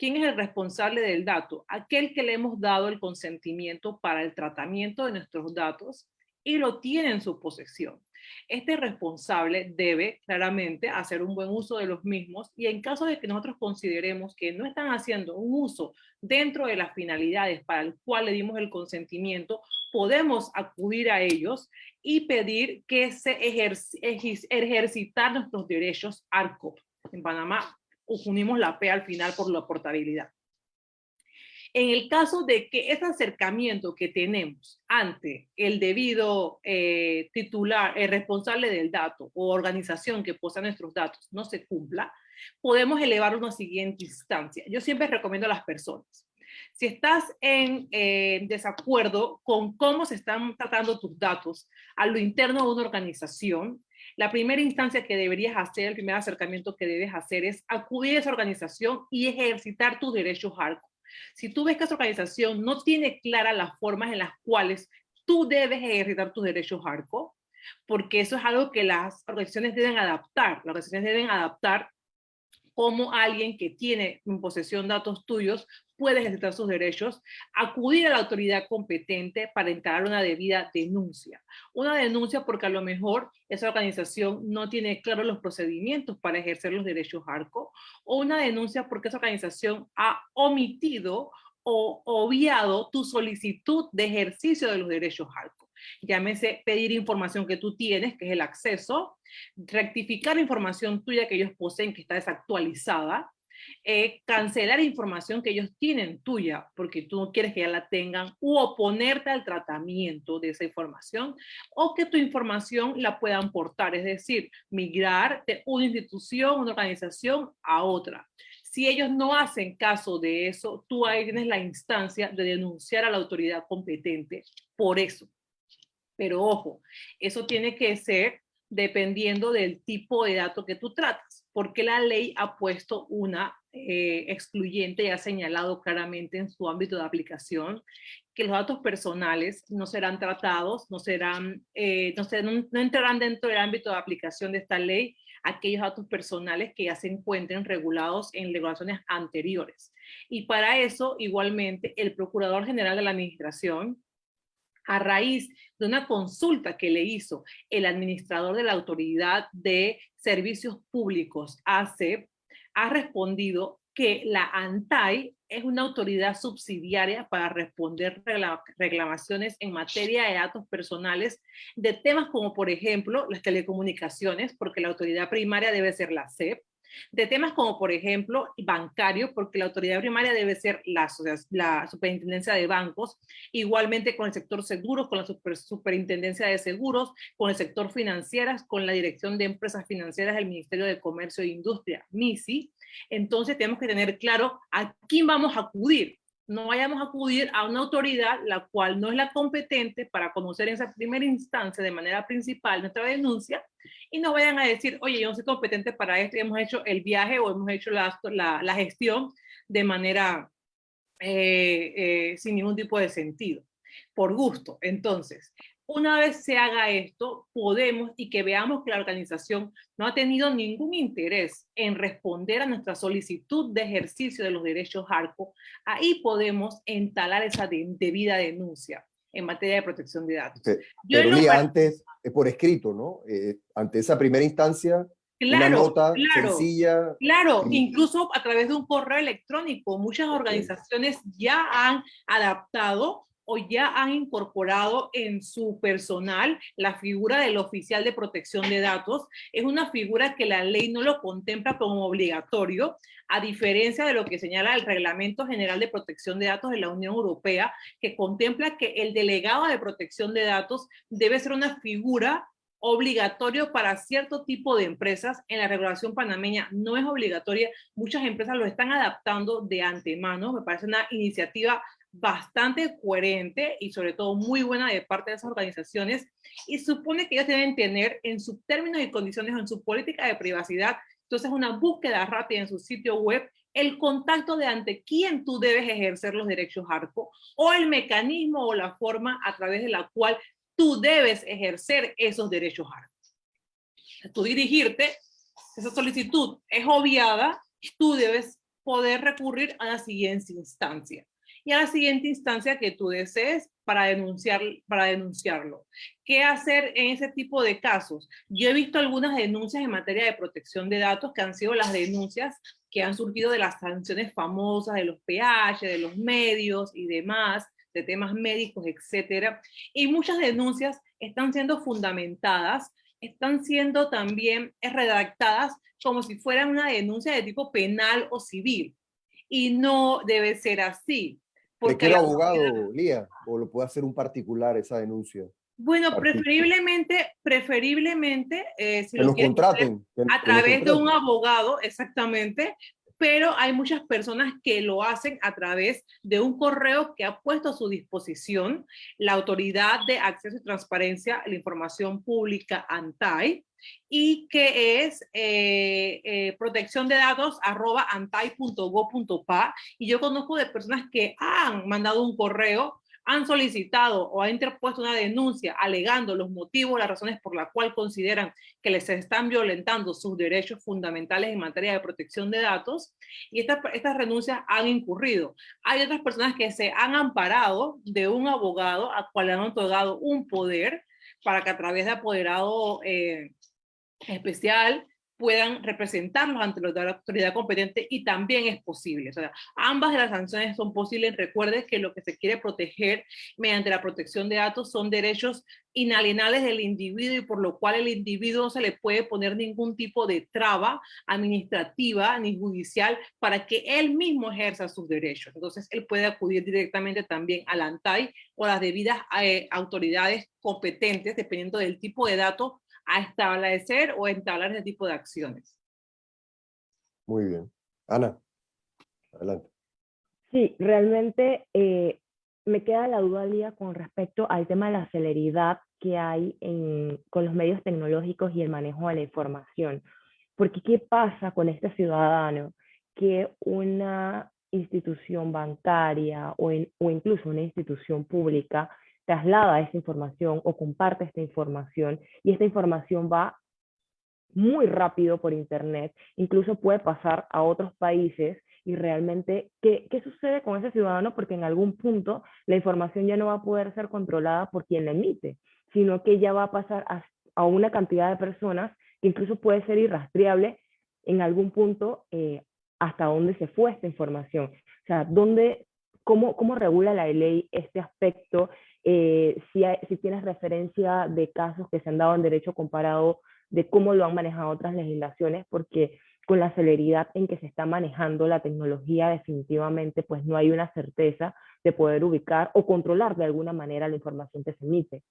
¿Quién es el responsable del dato? Aquel que le hemos dado el consentimiento para el tratamiento de nuestros datos y lo tiene en su posesión. Este responsable debe claramente hacer un buen uso de los mismos y en caso de que nosotros consideremos que no están haciendo un uso dentro de las finalidades para el cual le dimos el consentimiento, podemos acudir a ellos y pedir que se ejercitar nuestros derechos ARCOP en Panamá unimos la P al final por la portabilidad. En el caso de que ese acercamiento que tenemos ante el debido eh, titular, el responsable del dato o organización que posee nuestros datos no se cumpla, podemos elevar una siguiente instancia. Yo siempre recomiendo a las personas, si estás en eh, desacuerdo con cómo se están tratando tus datos a lo interno de una organización, la primera instancia que deberías hacer, el primer acercamiento que debes hacer es acudir a esa organización y ejercitar tus derechos ARCO. Si tú ves que esa organización no tiene claras las formas en las cuales tú debes ejercitar tus derechos ARCO, porque eso es algo que las organizaciones deben adaptar. Las organizaciones deben adaptar cómo alguien que tiene en posesión datos tuyos puede ejercitar sus derechos, acudir a la autoridad competente para entrar una debida denuncia. Una denuncia porque a lo mejor esa organización no tiene claros los procedimientos para ejercer los derechos ARCO, o una denuncia porque esa organización ha omitido o obviado tu solicitud de ejercicio de los derechos ARCO. Llámese pedir información que tú tienes, que es el acceso, rectificar información tuya que ellos poseen que está desactualizada, eh, cancelar información que ellos tienen tuya porque tú no quieres que ya la tengan u oponerte al tratamiento de esa información o que tu información la puedan portar, es decir, migrar de una institución, una organización a otra. Si ellos no hacen caso de eso, tú ahí tienes la instancia de denunciar a la autoridad competente por eso. Pero ojo, eso tiene que ser dependiendo del tipo de dato que tú tratas, porque la ley ha puesto una eh, excluyente y ha señalado claramente en su ámbito de aplicación que los datos personales no serán tratados, no, serán, eh, no, no entrarán dentro del ámbito de aplicación de esta ley aquellos datos personales que ya se encuentren regulados en regulaciones anteriores. Y para eso, igualmente, el Procurador General de la Administración a raíz de una consulta que le hizo el administrador de la Autoridad de Servicios Públicos, ACEP, ha respondido que la ANTAI es una autoridad subsidiaria para responder reclamaciones en materia de datos personales de temas como, por ejemplo, las telecomunicaciones, porque la autoridad primaria debe ser la CEP, de temas como, por ejemplo, bancario, porque la autoridad primaria debe ser la, la superintendencia de bancos, igualmente con el sector seguros, con la superintendencia de seguros, con el sector financieras, con la dirección de empresas financieras del Ministerio de Comercio e Industria, MISI. Entonces tenemos que tener claro a quién vamos a acudir no vayamos a acudir a una autoridad la cual no es la competente para conocer en esa primera instancia de manera principal nuestra denuncia y no vayan a decir, oye, yo no soy competente para esto hemos hecho el viaje o hemos hecho la, la, gestión de manera eh, eh, sin ningún tipo de sentido, por gusto. Entonces, Una vez se haga esto, podemos y que veamos que la organización no ha tenido ningún interés en responder a nuestra solicitud de ejercicio de los derechos ARCO, ahí podemos entalar esa debida denuncia en materia de protección de datos. Pero antes, por escrito, ¿no? Eh, ante esa primera instancia, claro, una nota sencilla. Claro, incluso a través de un correo electrónico. Muchas organizaciones ya han adaptado o ya han incorporado en su personal la figura del oficial de protección de datos. Es una figura que la ley no lo contempla como obligatorio, a diferencia de lo que señala el Reglamento General de Protección de Datos de la Unión Europea, que contempla que el delegado de protección de datos debe ser una figura obligatorio para cierto tipo de empresas. En la regulación panameña no es obligatoria. Muchas empresas lo están adaptando de antemano. Me parece una iniciativa bastante coherente y sobre todo muy buena de parte de esas organizaciones y supone que ellos deben tener en sus términos y condiciones en su política de privacidad, entonces una búsqueda rápida en su sitio web, el contacto de ante quién tú debes ejercer los derechos ARCO o el mecanismo o la forma a través de la cual tú debes ejercer esos derechos ARCO. Tú dirigirte, esa solicitud es obviada, tú debes poder recurrir a la siguiente instancia y a la siguiente instancia que tú desees para, denunciar, para denunciarlo. ¿Qué hacer en ese tipo de casos? Yo he visto algunas denuncias en materia de protección de datos que han sido las denuncias que han surgido de las sanciones famosas de los PH, de los medios y demás, de temas médicos, etcétera. Y muchas denuncias están siendo fundamentadas, están siendo también redactadas como si fueran una denuncia de tipo penal o civil. Y no debe ser así. Porque ¿De qué abogado, Lía? ¿O lo puede hacer un particular esa denuncia? Bueno, preferiblemente, preferiblemente, eh, si lo contraten, a través de un abogado, exactamente, pero hay muchas personas que lo hacen a través de un correo que ha puesto a su disposición la Autoridad de Acceso y Transparencia a la Información Pública, ANTAI, y que es eh, eh, protección de datos y yo conozco de personas que han mandado un correo han solicitado o han interpuesto una denuncia alegando los motivos, las razones por las cuales consideran que les están violentando sus derechos fundamentales en materia de protección de datos y estas, estas renuncias han incurrido. Hay otras personas que se han amparado de un abogado a cual le han otorgado un poder para que a través de apoderado eh, especial puedan representarlos ante la autoridad competente y también es posible. O sea, ambas de las sanciones son posibles. Recuerde que lo que se quiere proteger mediante la protección de datos son derechos inalienables del individuo y por lo cual el individuo no se le puede poner ningún tipo de traba administrativa ni judicial para que él mismo ejerza sus derechos. Entonces, él puede acudir directamente también al ANTAI o las debidas eh, autoridades competentes, dependiendo del tipo de datos a establecer o entablar ese tipo de acciones. Muy bien. Ana, adelante. Sí, realmente eh, me queda la duda, Lía, con respecto al tema de la celeridad que hay en, con los medios tecnológicos y el manejo de la información. Porque ¿qué pasa con este ciudadano que una institución bancaria o, o incluso una institución pública traslada esa información o comparte esta información y esta información va muy rápido por internet, incluso puede pasar a otros países y realmente, ¿qué, ¿qué, sucede con ese ciudadano? Porque en algún punto la información ya no va a poder ser controlada por quien la emite, sino que ya va a pasar a, a una cantidad de personas que incluso puede ser irrastreable en algún punto eh, hasta dónde se fue esta información. O sea, ¿dónde, cómo, ¿cómo regula la ley este aspecto eh, si, si tienes referencia de casos que se han dado en derecho comparado, de cómo lo han manejado otras legislaciones, porque con la celeridad en que se está manejando la tecnología, definitivamente pues no hay una certeza de poder ubicar o controlar de alguna manera la información que se emite.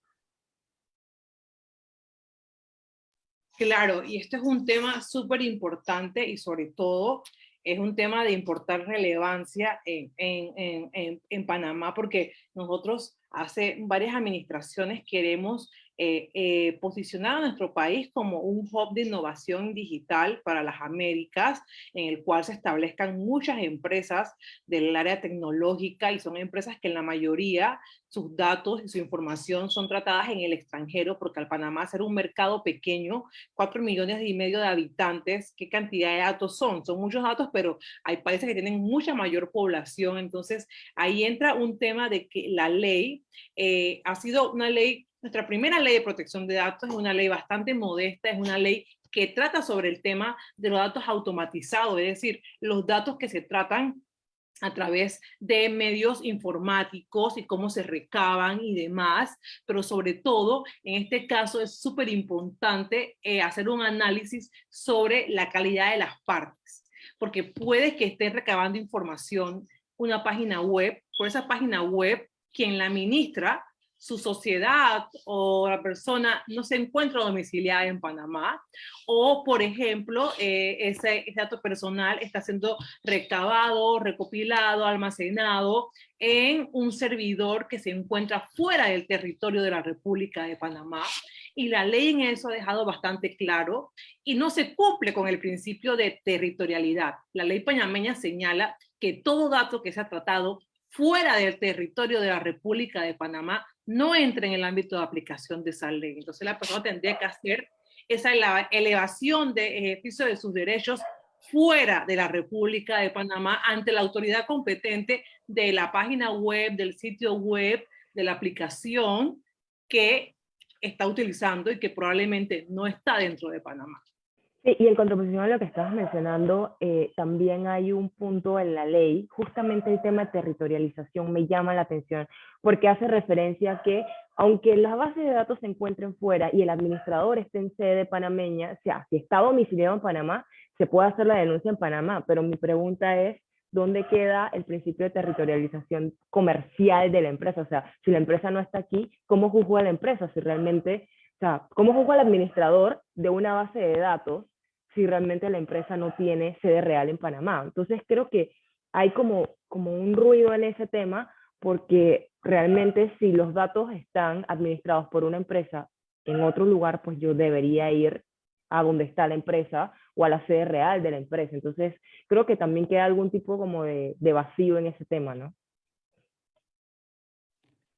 Claro, y este es un tema súper importante y sobre todo es un tema de importar relevancia en, en, en, en, Panamá porque nosotros hace varias administraciones queremos eh, eh, posicionar a nuestro país como un hub de innovación digital para las Américas, en el cual se establezcan muchas empresas del área tecnológica y son empresas que en la mayoría sus datos y su información son tratadas en el extranjero, porque al Panamá ser un mercado pequeño, cuatro millones y medio de habitantes, ¿qué cantidad de datos son? Son muchos datos, pero hay países que tienen mucha mayor población, entonces ahí entra un tema de que la ley eh, ha sido una ley, nuestra primera ley de protección de datos es una ley bastante modesta, es una ley que trata sobre el tema de los datos automatizados, es decir, los datos que se tratan a través de medios informáticos y cómo se recaban y demás, pero sobre todo, en este caso es súper importante eh, hacer un análisis sobre la calidad de las partes, porque puede que esté recabando información una página web, por esa página web, quien la administra su sociedad o la persona no se encuentra domiciliada en Panamá, o por ejemplo, eh, ese, dato personal está siendo recabado, recopilado, almacenado en un servidor que se encuentra fuera del territorio de la República de Panamá, y la ley en eso ha dejado bastante claro, y no se cumple con el principio de territorialidad. La ley panameña señala que todo dato que se ha tratado fuera del territorio de la República de Panamá no entre en el ámbito de aplicación de esa ley. Entonces la persona tendría que hacer esa elevación de ejercicio de sus derechos fuera de la República de Panamá ante la autoridad competente de la página web, del sitio web, de la aplicación que está utilizando y que probablemente no está dentro de Panamá. Sí, y en contraposición a lo que estabas mencionando, eh, también hay un punto en la ley, justamente el tema de territorialización me llama la atención, porque hace referencia a que aunque las bases de datos se encuentren fuera y el administrador esté en sede panameña, o sea, si está domiciliado en Panamá, se puede hacer la denuncia en Panamá, pero mi pregunta es, ¿dónde queda el principio de territorialización comercial de la empresa? O sea, si la empresa no está aquí, ¿cómo juzga la empresa? Si realmente, o sea, ¿cómo juzga el administrador de una base de datos si realmente la empresa no tiene sede real en Panamá. Entonces creo que hay como, como un ruido en ese tema porque realmente si los datos están administrados por una empresa en otro lugar, pues yo debería ir a donde está la empresa o a la sede real de la empresa. Entonces creo que también queda algún tipo como de, de vacío en ese tema, ¿no?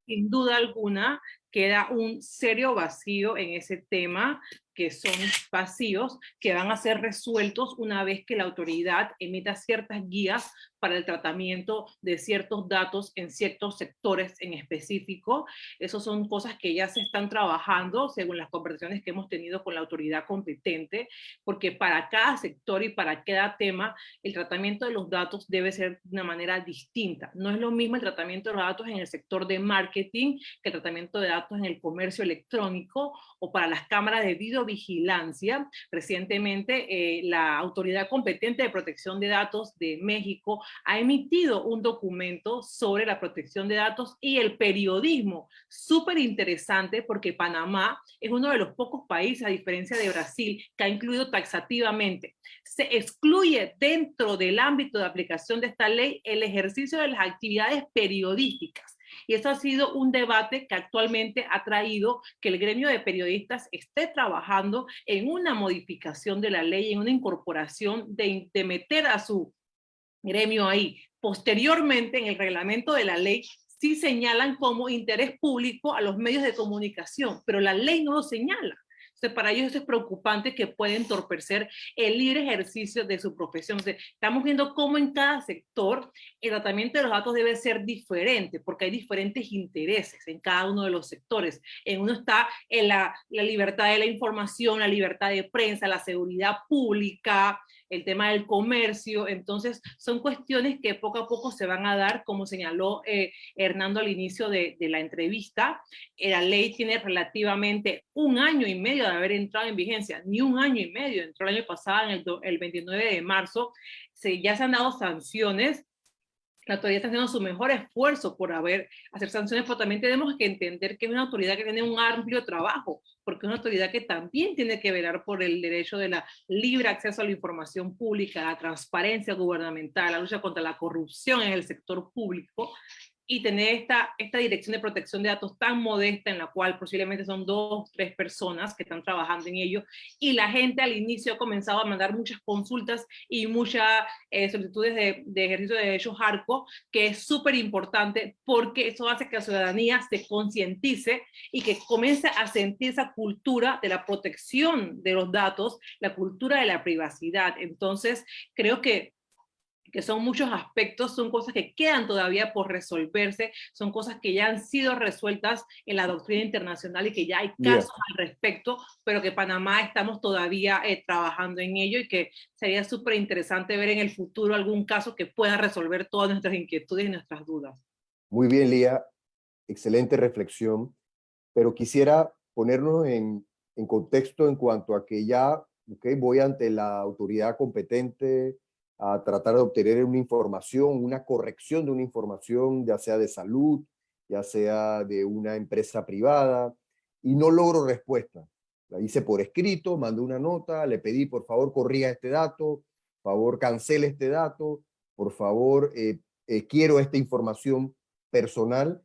Sin duda alguna, queda un serio vacío en ese tema que son vacíos que van a ser resueltos una vez que la autoridad emita ciertas guías para el tratamiento de ciertos datos en ciertos sectores en específico. Esas son cosas que ya se están trabajando según las conversaciones que hemos tenido con la autoridad competente, porque para cada sector y para cada tema, el tratamiento de los datos debe ser de una manera distinta. No es lo mismo el tratamiento de los datos en el sector de marketing que el tratamiento de datos en el comercio electrónico o para las cámaras de videovigilancia. Recientemente, eh, la Autoridad Competente de Protección de Datos de México ha emitido un documento sobre la protección de datos y el periodismo. Súper interesante porque Panamá es uno de los pocos países, a diferencia de Brasil, que ha incluido taxativamente. Se excluye dentro del ámbito de aplicación de esta ley el ejercicio de las actividades periodísticas. Y eso ha sido un debate que actualmente ha traído que el gremio de periodistas esté trabajando en una modificación de la ley, en una incorporación de, meter a su gremio ahí. Posteriormente, en el reglamento de la ley, sí señalan como interés público a los medios de comunicación, pero la ley no lo señala. Para ellos es preocupante que pueden entorpecer el libre ejercicio de su profesión. estamos viendo cómo en cada sector el tratamiento de los datos debe ser diferente, porque hay diferentes intereses en cada uno de los sectores. En uno está en la, la libertad de la información, la libertad de prensa, la seguridad pública, el tema del comercio, entonces son cuestiones que poco a poco se van a dar, como señaló eh, Hernando al inicio de, la entrevista, eh, la ley tiene relativamente un año y medio de haber entrado en vigencia, ni un año y medio, entró el año pasado, en el, el 29 de marzo, se, ya se han dado sanciones, la autoridad está haciendo su mejor esfuerzo por haber, hacer sanciones, pero también tenemos que entender que es una autoridad que tiene un amplio trabajo, porque es una autoridad que también tiene que velar por el derecho de la libre acceso a la información pública, la transparencia gubernamental, la lucha contra la corrupción en el sector público, y tener esta, esta dirección de protección de datos tan modesta en la cual posiblemente son dos, tres personas que están trabajando en ello y la gente al inicio ha comenzado a mandar muchas consultas y muchas eh, solicitudes de, de, ejercicio de derechos ARCO, que es súper importante porque eso hace que la ciudadanía se concientice y que comience a sentir esa cultura de la protección de los datos, la cultura de la privacidad. Entonces, creo que que son muchos aspectos, son cosas que quedan todavía por resolverse, son cosas que ya han sido resueltas en la doctrina internacional y que ya hay casos al respecto, pero que Panamá estamos todavía eh, trabajando en ello y que sería súper interesante ver en el futuro algún caso que pueda resolver todas nuestras inquietudes y nuestras dudas. Muy bien, Lía. Excelente reflexión, pero quisiera ponernos en, en contexto en cuanto a que ya okay, voy ante la autoridad competente, a tratar de obtener una información, una corrección de una información, ya sea de salud, ya sea de una empresa privada, y no logro respuesta. La hice por escrito, mandé una nota, le pedí por favor corrija este dato, por favor cancele este dato, por favor eh, eh, quiero esta información personal,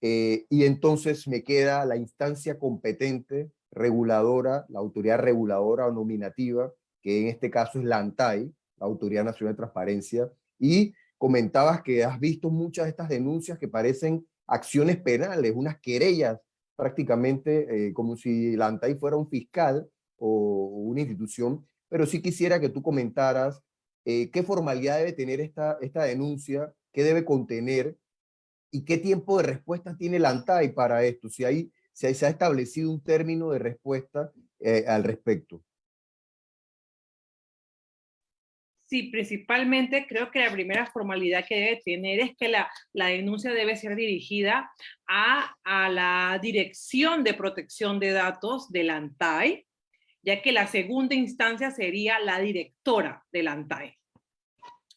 eh, y entonces me queda la instancia competente, reguladora, la autoridad reguladora o nominativa, que en este caso es la ANTAI, Autoridad Nacional de Transparencia, y comentabas que has visto muchas de estas denuncias que parecen acciones penales, unas querellas prácticamente eh, como si la ANTAI fuera un fiscal o, una institución, pero sí quisiera que tú comentaras eh, qué formalidad debe tener esta, esta denuncia, qué debe contener y qué tiempo de respuesta tiene la ANTAI para esto, si, hay, si se ha establecido un término de respuesta eh, al respecto. Sí, principalmente creo que la primera formalidad que debe tener es que la, la denuncia debe ser dirigida a, a, la Dirección de Protección de Datos del ANTAI, ya que la segunda instancia sería la directora del ANTAI.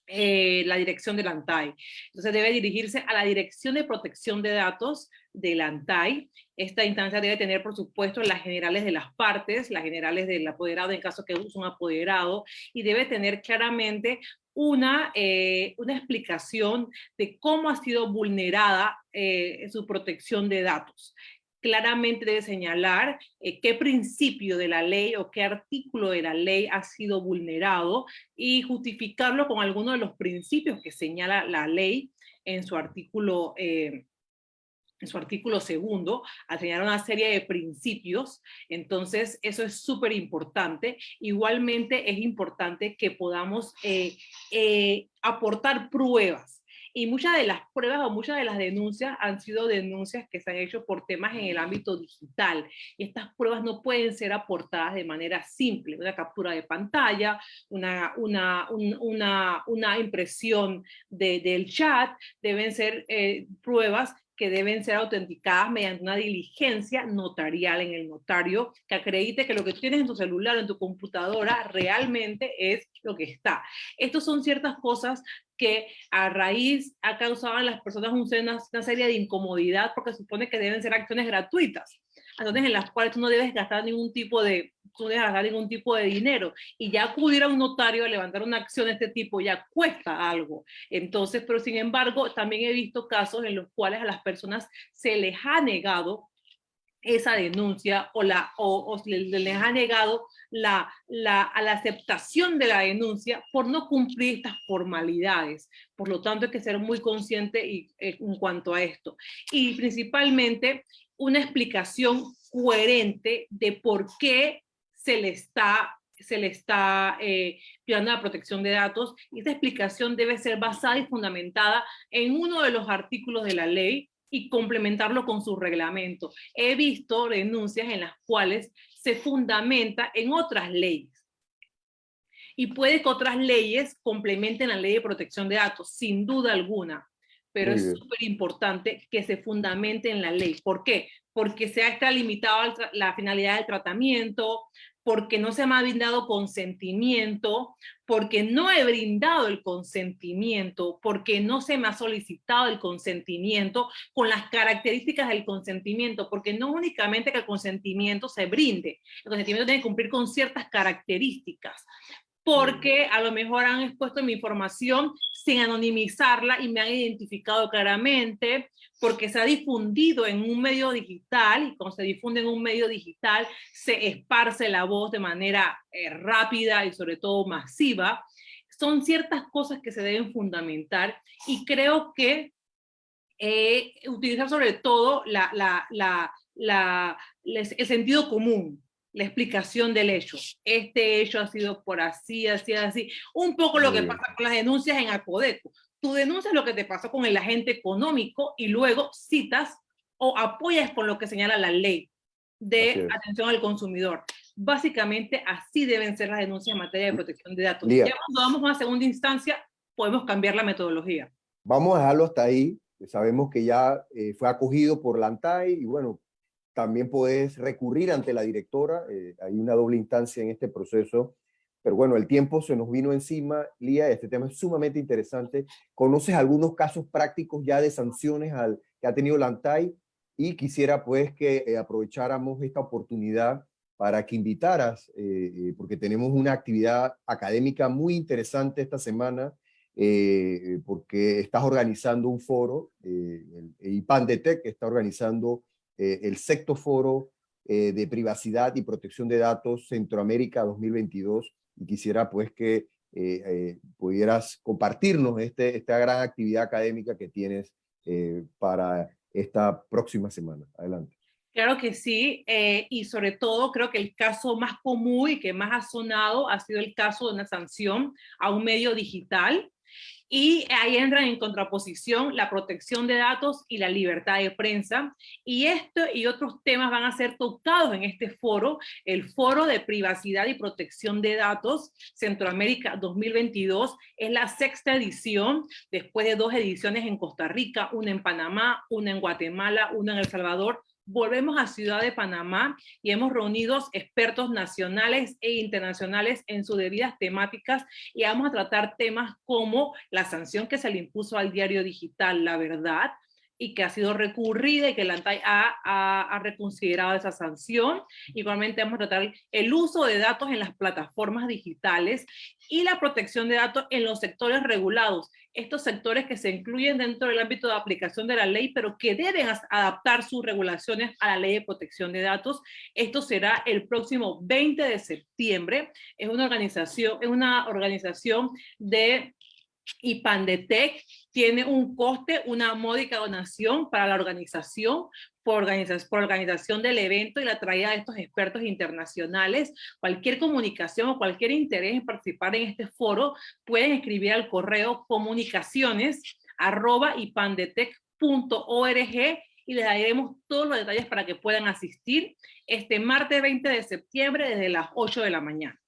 Eh, la dirección del ANTAI. Entonces debe dirigirse a la Dirección de Protección de Datos del ANTAI. Esta instancia debe tener, por supuesto, las generales de las partes, las generales del apoderado en caso que es un apoderado, y debe tener claramente una, eh, una explicación de cómo ha sido vulnerada eh, su protección de datos claramente debe señalar eh, qué principio de la ley o qué artículo de la ley ha sido vulnerado y justificarlo con alguno de los principios que señala la ley en su artículo eh, en su artículo segundo, al señalar una serie de principios, entonces eso es súper importante. Igualmente es importante que podamos eh, aportar pruebas y muchas de las pruebas o muchas de las denuncias han sido denuncias que se han hecho por temas en el ámbito digital. Y estas pruebas no pueden ser aportadas de manera simple. Una captura de pantalla, una, una, una, una impresión de, del chat, deben ser eh, pruebas que deben ser autenticadas mediante una diligencia notarial en el notario que acredite que lo que tienes en tu celular o en tu computadora realmente es lo que está. Estas son ciertas cosas que a raíz ha causado a las personas una, una serie de incomodidad porque supone que deben ser acciones gratuitas, entonces en las cuales tú no debes gastar ningún tipo de, tú no debes gastar ningún tipo de dinero, y ya acudir a un notario a levantar una acción de este tipo ya cuesta algo. Entonces, pero sin embargo, también he visto casos en los cuales a las personas se les ha negado esa denuncia o, la, o, les ha negado la, la, a la aceptación de la denuncia por no cumplir estas formalidades. Por lo tanto, hay que ser muy consciente y, eh, en cuanto a esto. Y principalmente una explicación coherente de por qué se le está se le está eh, la protección de datos y esta explicación debe ser basada y fundamentada en uno de los artículos de la ley y complementarlo con su reglamento. He visto denuncias en las cuales se fundamenta en otras leyes. Y puede que otras leyes complementen la ley de protección de datos, sin duda alguna. Pero es súper importante que se fundamente en la ley. ¿Por qué? Porque se ha extralimitado la finalidad del tratamiento, porque no se me ha brindado consentimiento, porque no he brindado el consentimiento, porque no se me ha solicitado el consentimiento con las características del consentimiento, porque no únicamente que el consentimiento se brinde, el consentimiento tiene que cumplir con ciertas características, porque a lo mejor han expuesto mi información sin anonimizarla y me han identificado claramente, porque se ha difundido en un medio digital y cuando se difunde en un medio digital se esparce la voz de manera eh, rápida y sobre todo masiva. Son ciertas cosas que se deben fundamentar y creo que eh, utilizar sobre todo la, la, el sentido común, la explicación del hecho. Este hecho ha sido por así, así, así. Un poco lo que pasa con las denuncias en Acodeco. Tú denuncias lo que te pasó con el agente económico y luego citas o apoyas con lo que señala la ley de atención al consumidor. Básicamente así deben ser las denuncias en materia de protección de datos. Ya cuando vamos a una segunda instancia, podemos cambiar la metodología. Vamos a dejarlo hasta ahí. Sabemos que ya eh, fue acogido por la ANTAI y bueno, también puedes recurrir ante la directora, eh, hay una doble instancia en este proceso, pero bueno, el tiempo se nos vino encima, Lía, este tema es sumamente interesante. ¿Conoces algunos casos prácticos ya de sanciones al, que ha tenido la ANTAI? Y quisiera pues que eh, aprovecháramos esta oportunidad para que invitaras, eh, porque tenemos una actividad académica muy interesante esta semana, porque estás organizando un foro, el, el IPAN de TEC está organizando eh, el sexto foro eh, de privacidad y protección de datos Centroamérica 2022 y quisiera pues que eh, pudieras compartirnos este, esta gran actividad académica que tienes para esta próxima semana. Adelante. Claro que sí, y sobre todo creo que el caso más común y que más ha sonado ha sido el caso de una sanción a un medio digital y ahí entran en contraposición la protección de datos y la libertad de prensa. Y esto y otros temas van a ser tocados en este foro, el Foro de Privacidad y Protección de Datos Centroamérica 2022. Es la sexta edición, después de dos ediciones en Costa Rica, una en Panamá, una en Guatemala, una en El Salvador, volvemos a Ciudad de Panamá y hemos reunido expertos nacionales e internacionales en sus debidas temáticas y vamos a tratar temas como la sanción que se le impuso al diario digital La Verdad, y que ha sido recurrida y que la ANTAI ha, reconsiderado esa sanción. Igualmente vamos a tratar el uso de datos en las plataformas digitales y la protección de datos en los sectores regulados. Estos sectores que se incluyen dentro del ámbito de aplicación de la ley, pero que deben adaptar sus regulaciones a la ley de protección de datos. Esto será el próximo 20 de septiembre. Es una organización, es una organización de y Pandetec tiene un coste, una módica donación para la organización, por, organización, del evento y la traída de estos expertos internacionales. Cualquier comunicación o cualquier interés en participar en este foro, pueden escribir al correo comunicaciones arroba y les daremos todos los detalles para que puedan asistir este martes 20 de septiembre desde las 8 de la mañana.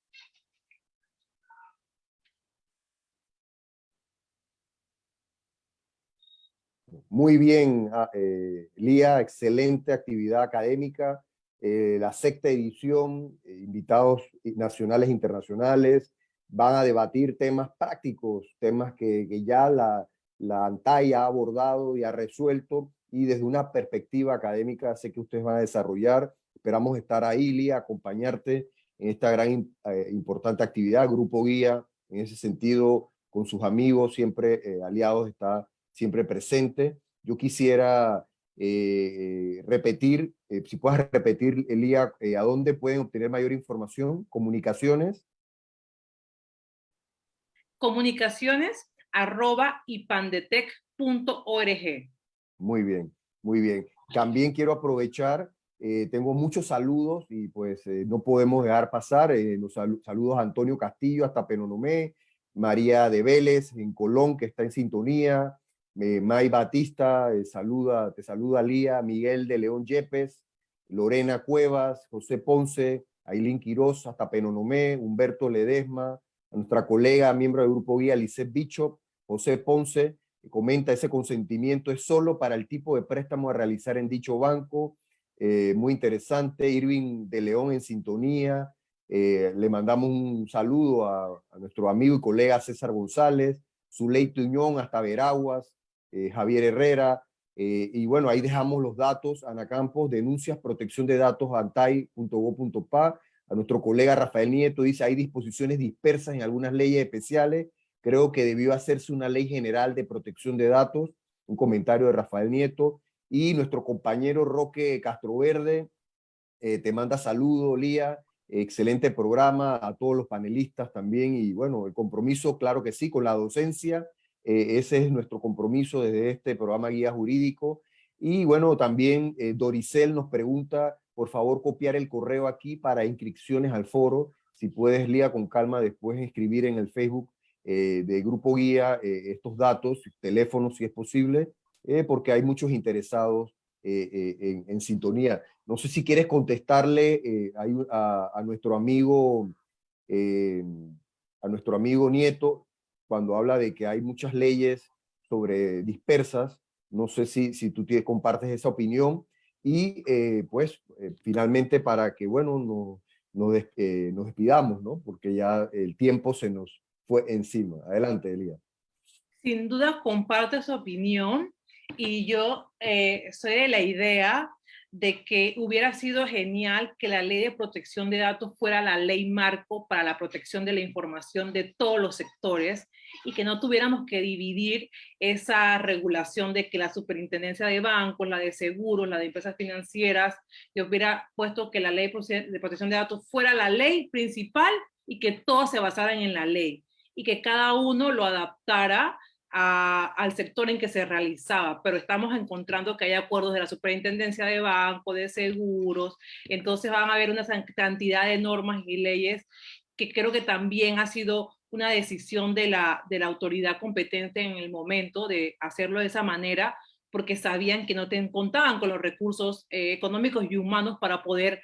Muy bien, ah, eh, Lía, excelente actividad académica. Eh, la sexta edición, eh, invitados nacionales e internacionales, van a debatir temas prácticos, temas que, ya la, la ANTAI ha abordado y ha resuelto, y desde una perspectiva académica sé que ustedes van a desarrollar. Esperamos estar ahí, Lía, acompañarte en esta gran importante actividad. Grupo Guía, en ese sentido, con sus amigos, siempre aliados, está siempre presente. Yo quisiera eh, repetir, eh, si puedes repetir, Elía, eh, a dónde pueden obtener mayor información, comunicaciones. Comunicaciones arroba ipandetec.org. Muy bien, muy bien. También quiero aprovechar, tengo muchos saludos y pues no podemos dejar pasar los saludos a Antonio Castillo hasta Penonomé, María de Vélez en Colón que está en sintonía, May Batista, eh, saluda, te saluda Lía, Miguel de León Yepes, Lorena Cuevas, José Ponce, Ailín Quiroz, hasta Penonomé, Humberto Ledesma, nuestra colega, miembro del Grupo Guía, Lisette Bichop, José Ponce, comenta ese consentimiento es solo para el tipo de préstamo a realizar en dicho banco, eh, muy interesante, Irving de León en sintonía, eh, le mandamos un saludo a, a, nuestro amigo y colega César González, Zuleito Unión hasta Veraguas, eh, Javier Herrera, eh, y bueno, ahí dejamos los datos, Ana Campos, denuncias, protección de datos, antai.go.pa, A nuestro colega Rafael Nieto dice, hay disposiciones dispersas en algunas leyes especiales. Creo que debió hacerse una ley general de protección de datos. Un comentario de Rafael Nieto. Y nuestro compañero Roque Castroverde eh, te manda saludo, Lía. Excelente programa a todos los panelistas también. Y bueno, el compromiso, claro que sí, con la docencia. Eh, ese es nuestro compromiso desde este programa Guía Jurídico. Y bueno, también eh, Doricel nos pregunta, por favor, copiar el correo aquí para inscripciones al foro. Si puedes, Lía, con calma, después escribir en el Facebook eh, de Grupo Guía estos datos, teléfonos si es posible, porque hay muchos interesados en, sintonía. No sé si quieres contestarle a, nuestro amigo, a nuestro amigo Nieto, cuando habla de que hay muchas leyes sobre dispersas, no sé si, si tú compartes esa opinión, y eh, pues eh, finalmente para que, bueno, no, nos, eh, nos despidamos, ¿no? Porque ya el tiempo se nos fue encima. Adelante, Elías. Sin duda comparto esa opinión y yo soy de la idea de que hubiera sido genial que la ley de protección de datos fuera la ley marco para la protección de la información de todos los sectores y que no tuviéramos que dividir esa regulación de que la superintendencia de bancos, la de seguros, la de empresas financieras, yo hubiera puesto que la ley de protección de datos fuera la ley principal y que todos se basaran en la ley y que cada uno lo adaptara al sector en que se realizaba, pero estamos encontrando que hay acuerdos de la superintendencia de banco, de seguros, entonces van a haber una cantidad de normas y leyes que creo que también ha sido una decisión de la, de la autoridad competente en el momento de hacerlo de esa manera, porque sabían que no te, contaban con los recursos eh, económicos y humanos para poder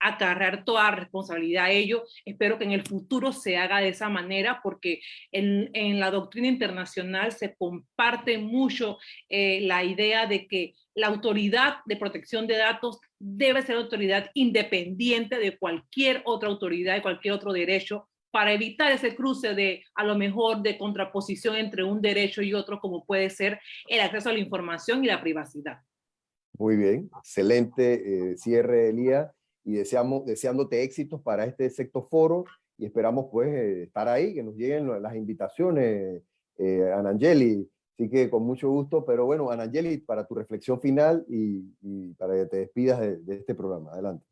acarrear toda responsabilidad a ello. Espero que en el futuro se haga de esa manera porque en, en la doctrina internacional se comparte mucho eh, la idea de que la autoridad de protección de datos debe ser autoridad independiente de cualquier otra autoridad, de cualquier otro derecho, para evitar ese cruce de, a lo mejor, de contraposición entre un derecho y otro, como puede ser el acceso a la información y la privacidad. Muy bien, excelente eh, cierre, Elías y deseamos, deseándote éxitos para este sexto foro y esperamos pues eh, estar ahí, que nos lleguen las invitaciones, eh, Anangeli. Así que con mucho gusto, pero bueno, Anangeli, para tu reflexión final y, para que te despidas de, este programa. Adelante.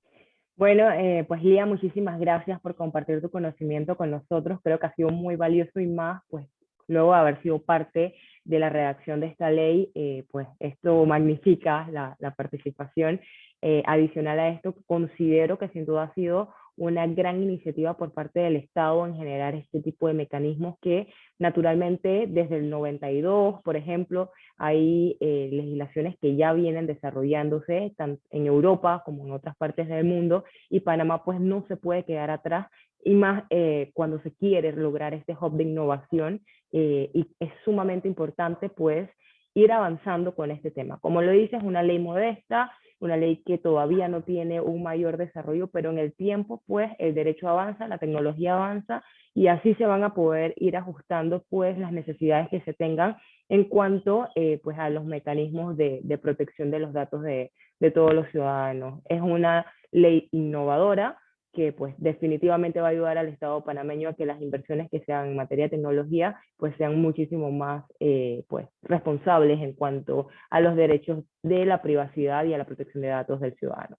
Bueno, eh, pues Lía, muchísimas gracias por compartir tu conocimiento con nosotros. Creo que ha sido muy valioso y más, pues luego de haber sido parte de la redacción de esta ley, eh, pues esto magnifica la, la participación eh, adicional a esto, considero que sin duda ha sido una gran iniciativa por parte del Estado en generar este tipo de mecanismos que naturalmente desde el 92, por ejemplo, hay eh, legislaciones que ya vienen desarrollándose tanto en Europa como en otras partes del mundo y Panamá pues no se puede quedar atrás y más eh, cuando se quiere lograr este hub de innovación y es sumamente importante pues ir avanzando con este tema. Como lo dices, es una ley modesta, una ley que todavía no tiene un mayor desarrollo, pero en el tiempo, pues, el derecho avanza, la tecnología avanza, y así se van a poder ir ajustando, pues, las necesidades que se tengan en cuanto, eh, pues, a los mecanismos de, de, protección de los datos de, de todos los ciudadanos. Es una ley innovadora, que pues definitivamente va a ayudar al Estado panameño a que las inversiones que sean en materia de tecnología pues sean muchísimo más eh, pues responsables en cuanto a los derechos de la privacidad y a la protección de datos del ciudadano.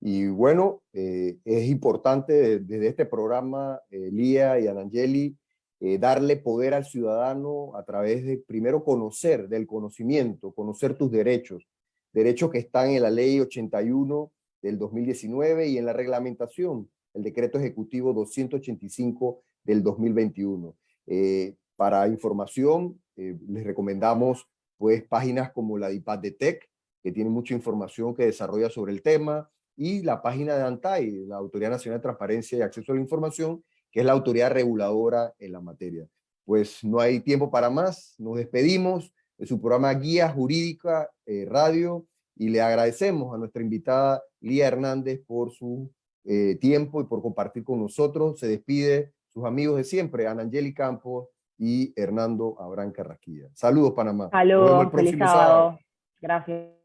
Y bueno, eh, es importante desde este programa, eh, Lía y Anangeli, darle poder al ciudadano a través de primero conocer, del conocimiento, conocer tus derechos, derechos que están en la ley 81 del 2019 y en la reglamentación, el decreto ejecutivo 285 del 2021. Eh, para información, eh, les recomendamos pues páginas como la de IPAD de TEC, que tiene mucha información que desarrolla sobre el tema, y la página de ANTAI, la Autoridad Nacional de Transparencia y Acceso a la Información, que es la autoridad reguladora en la materia. Pues no hay tiempo para más, nos despedimos de su programa Guía Jurídica eh, Radio, y le agradecemos a nuestra invitada Lía Hernández por su eh, tiempo y por compartir con nosotros. Se despide sus amigos de siempre, Anangeli Campos y Hernando Abrán Carrasquilla. Saludos, Panamá. Saludos, feliz sábado. Gracias.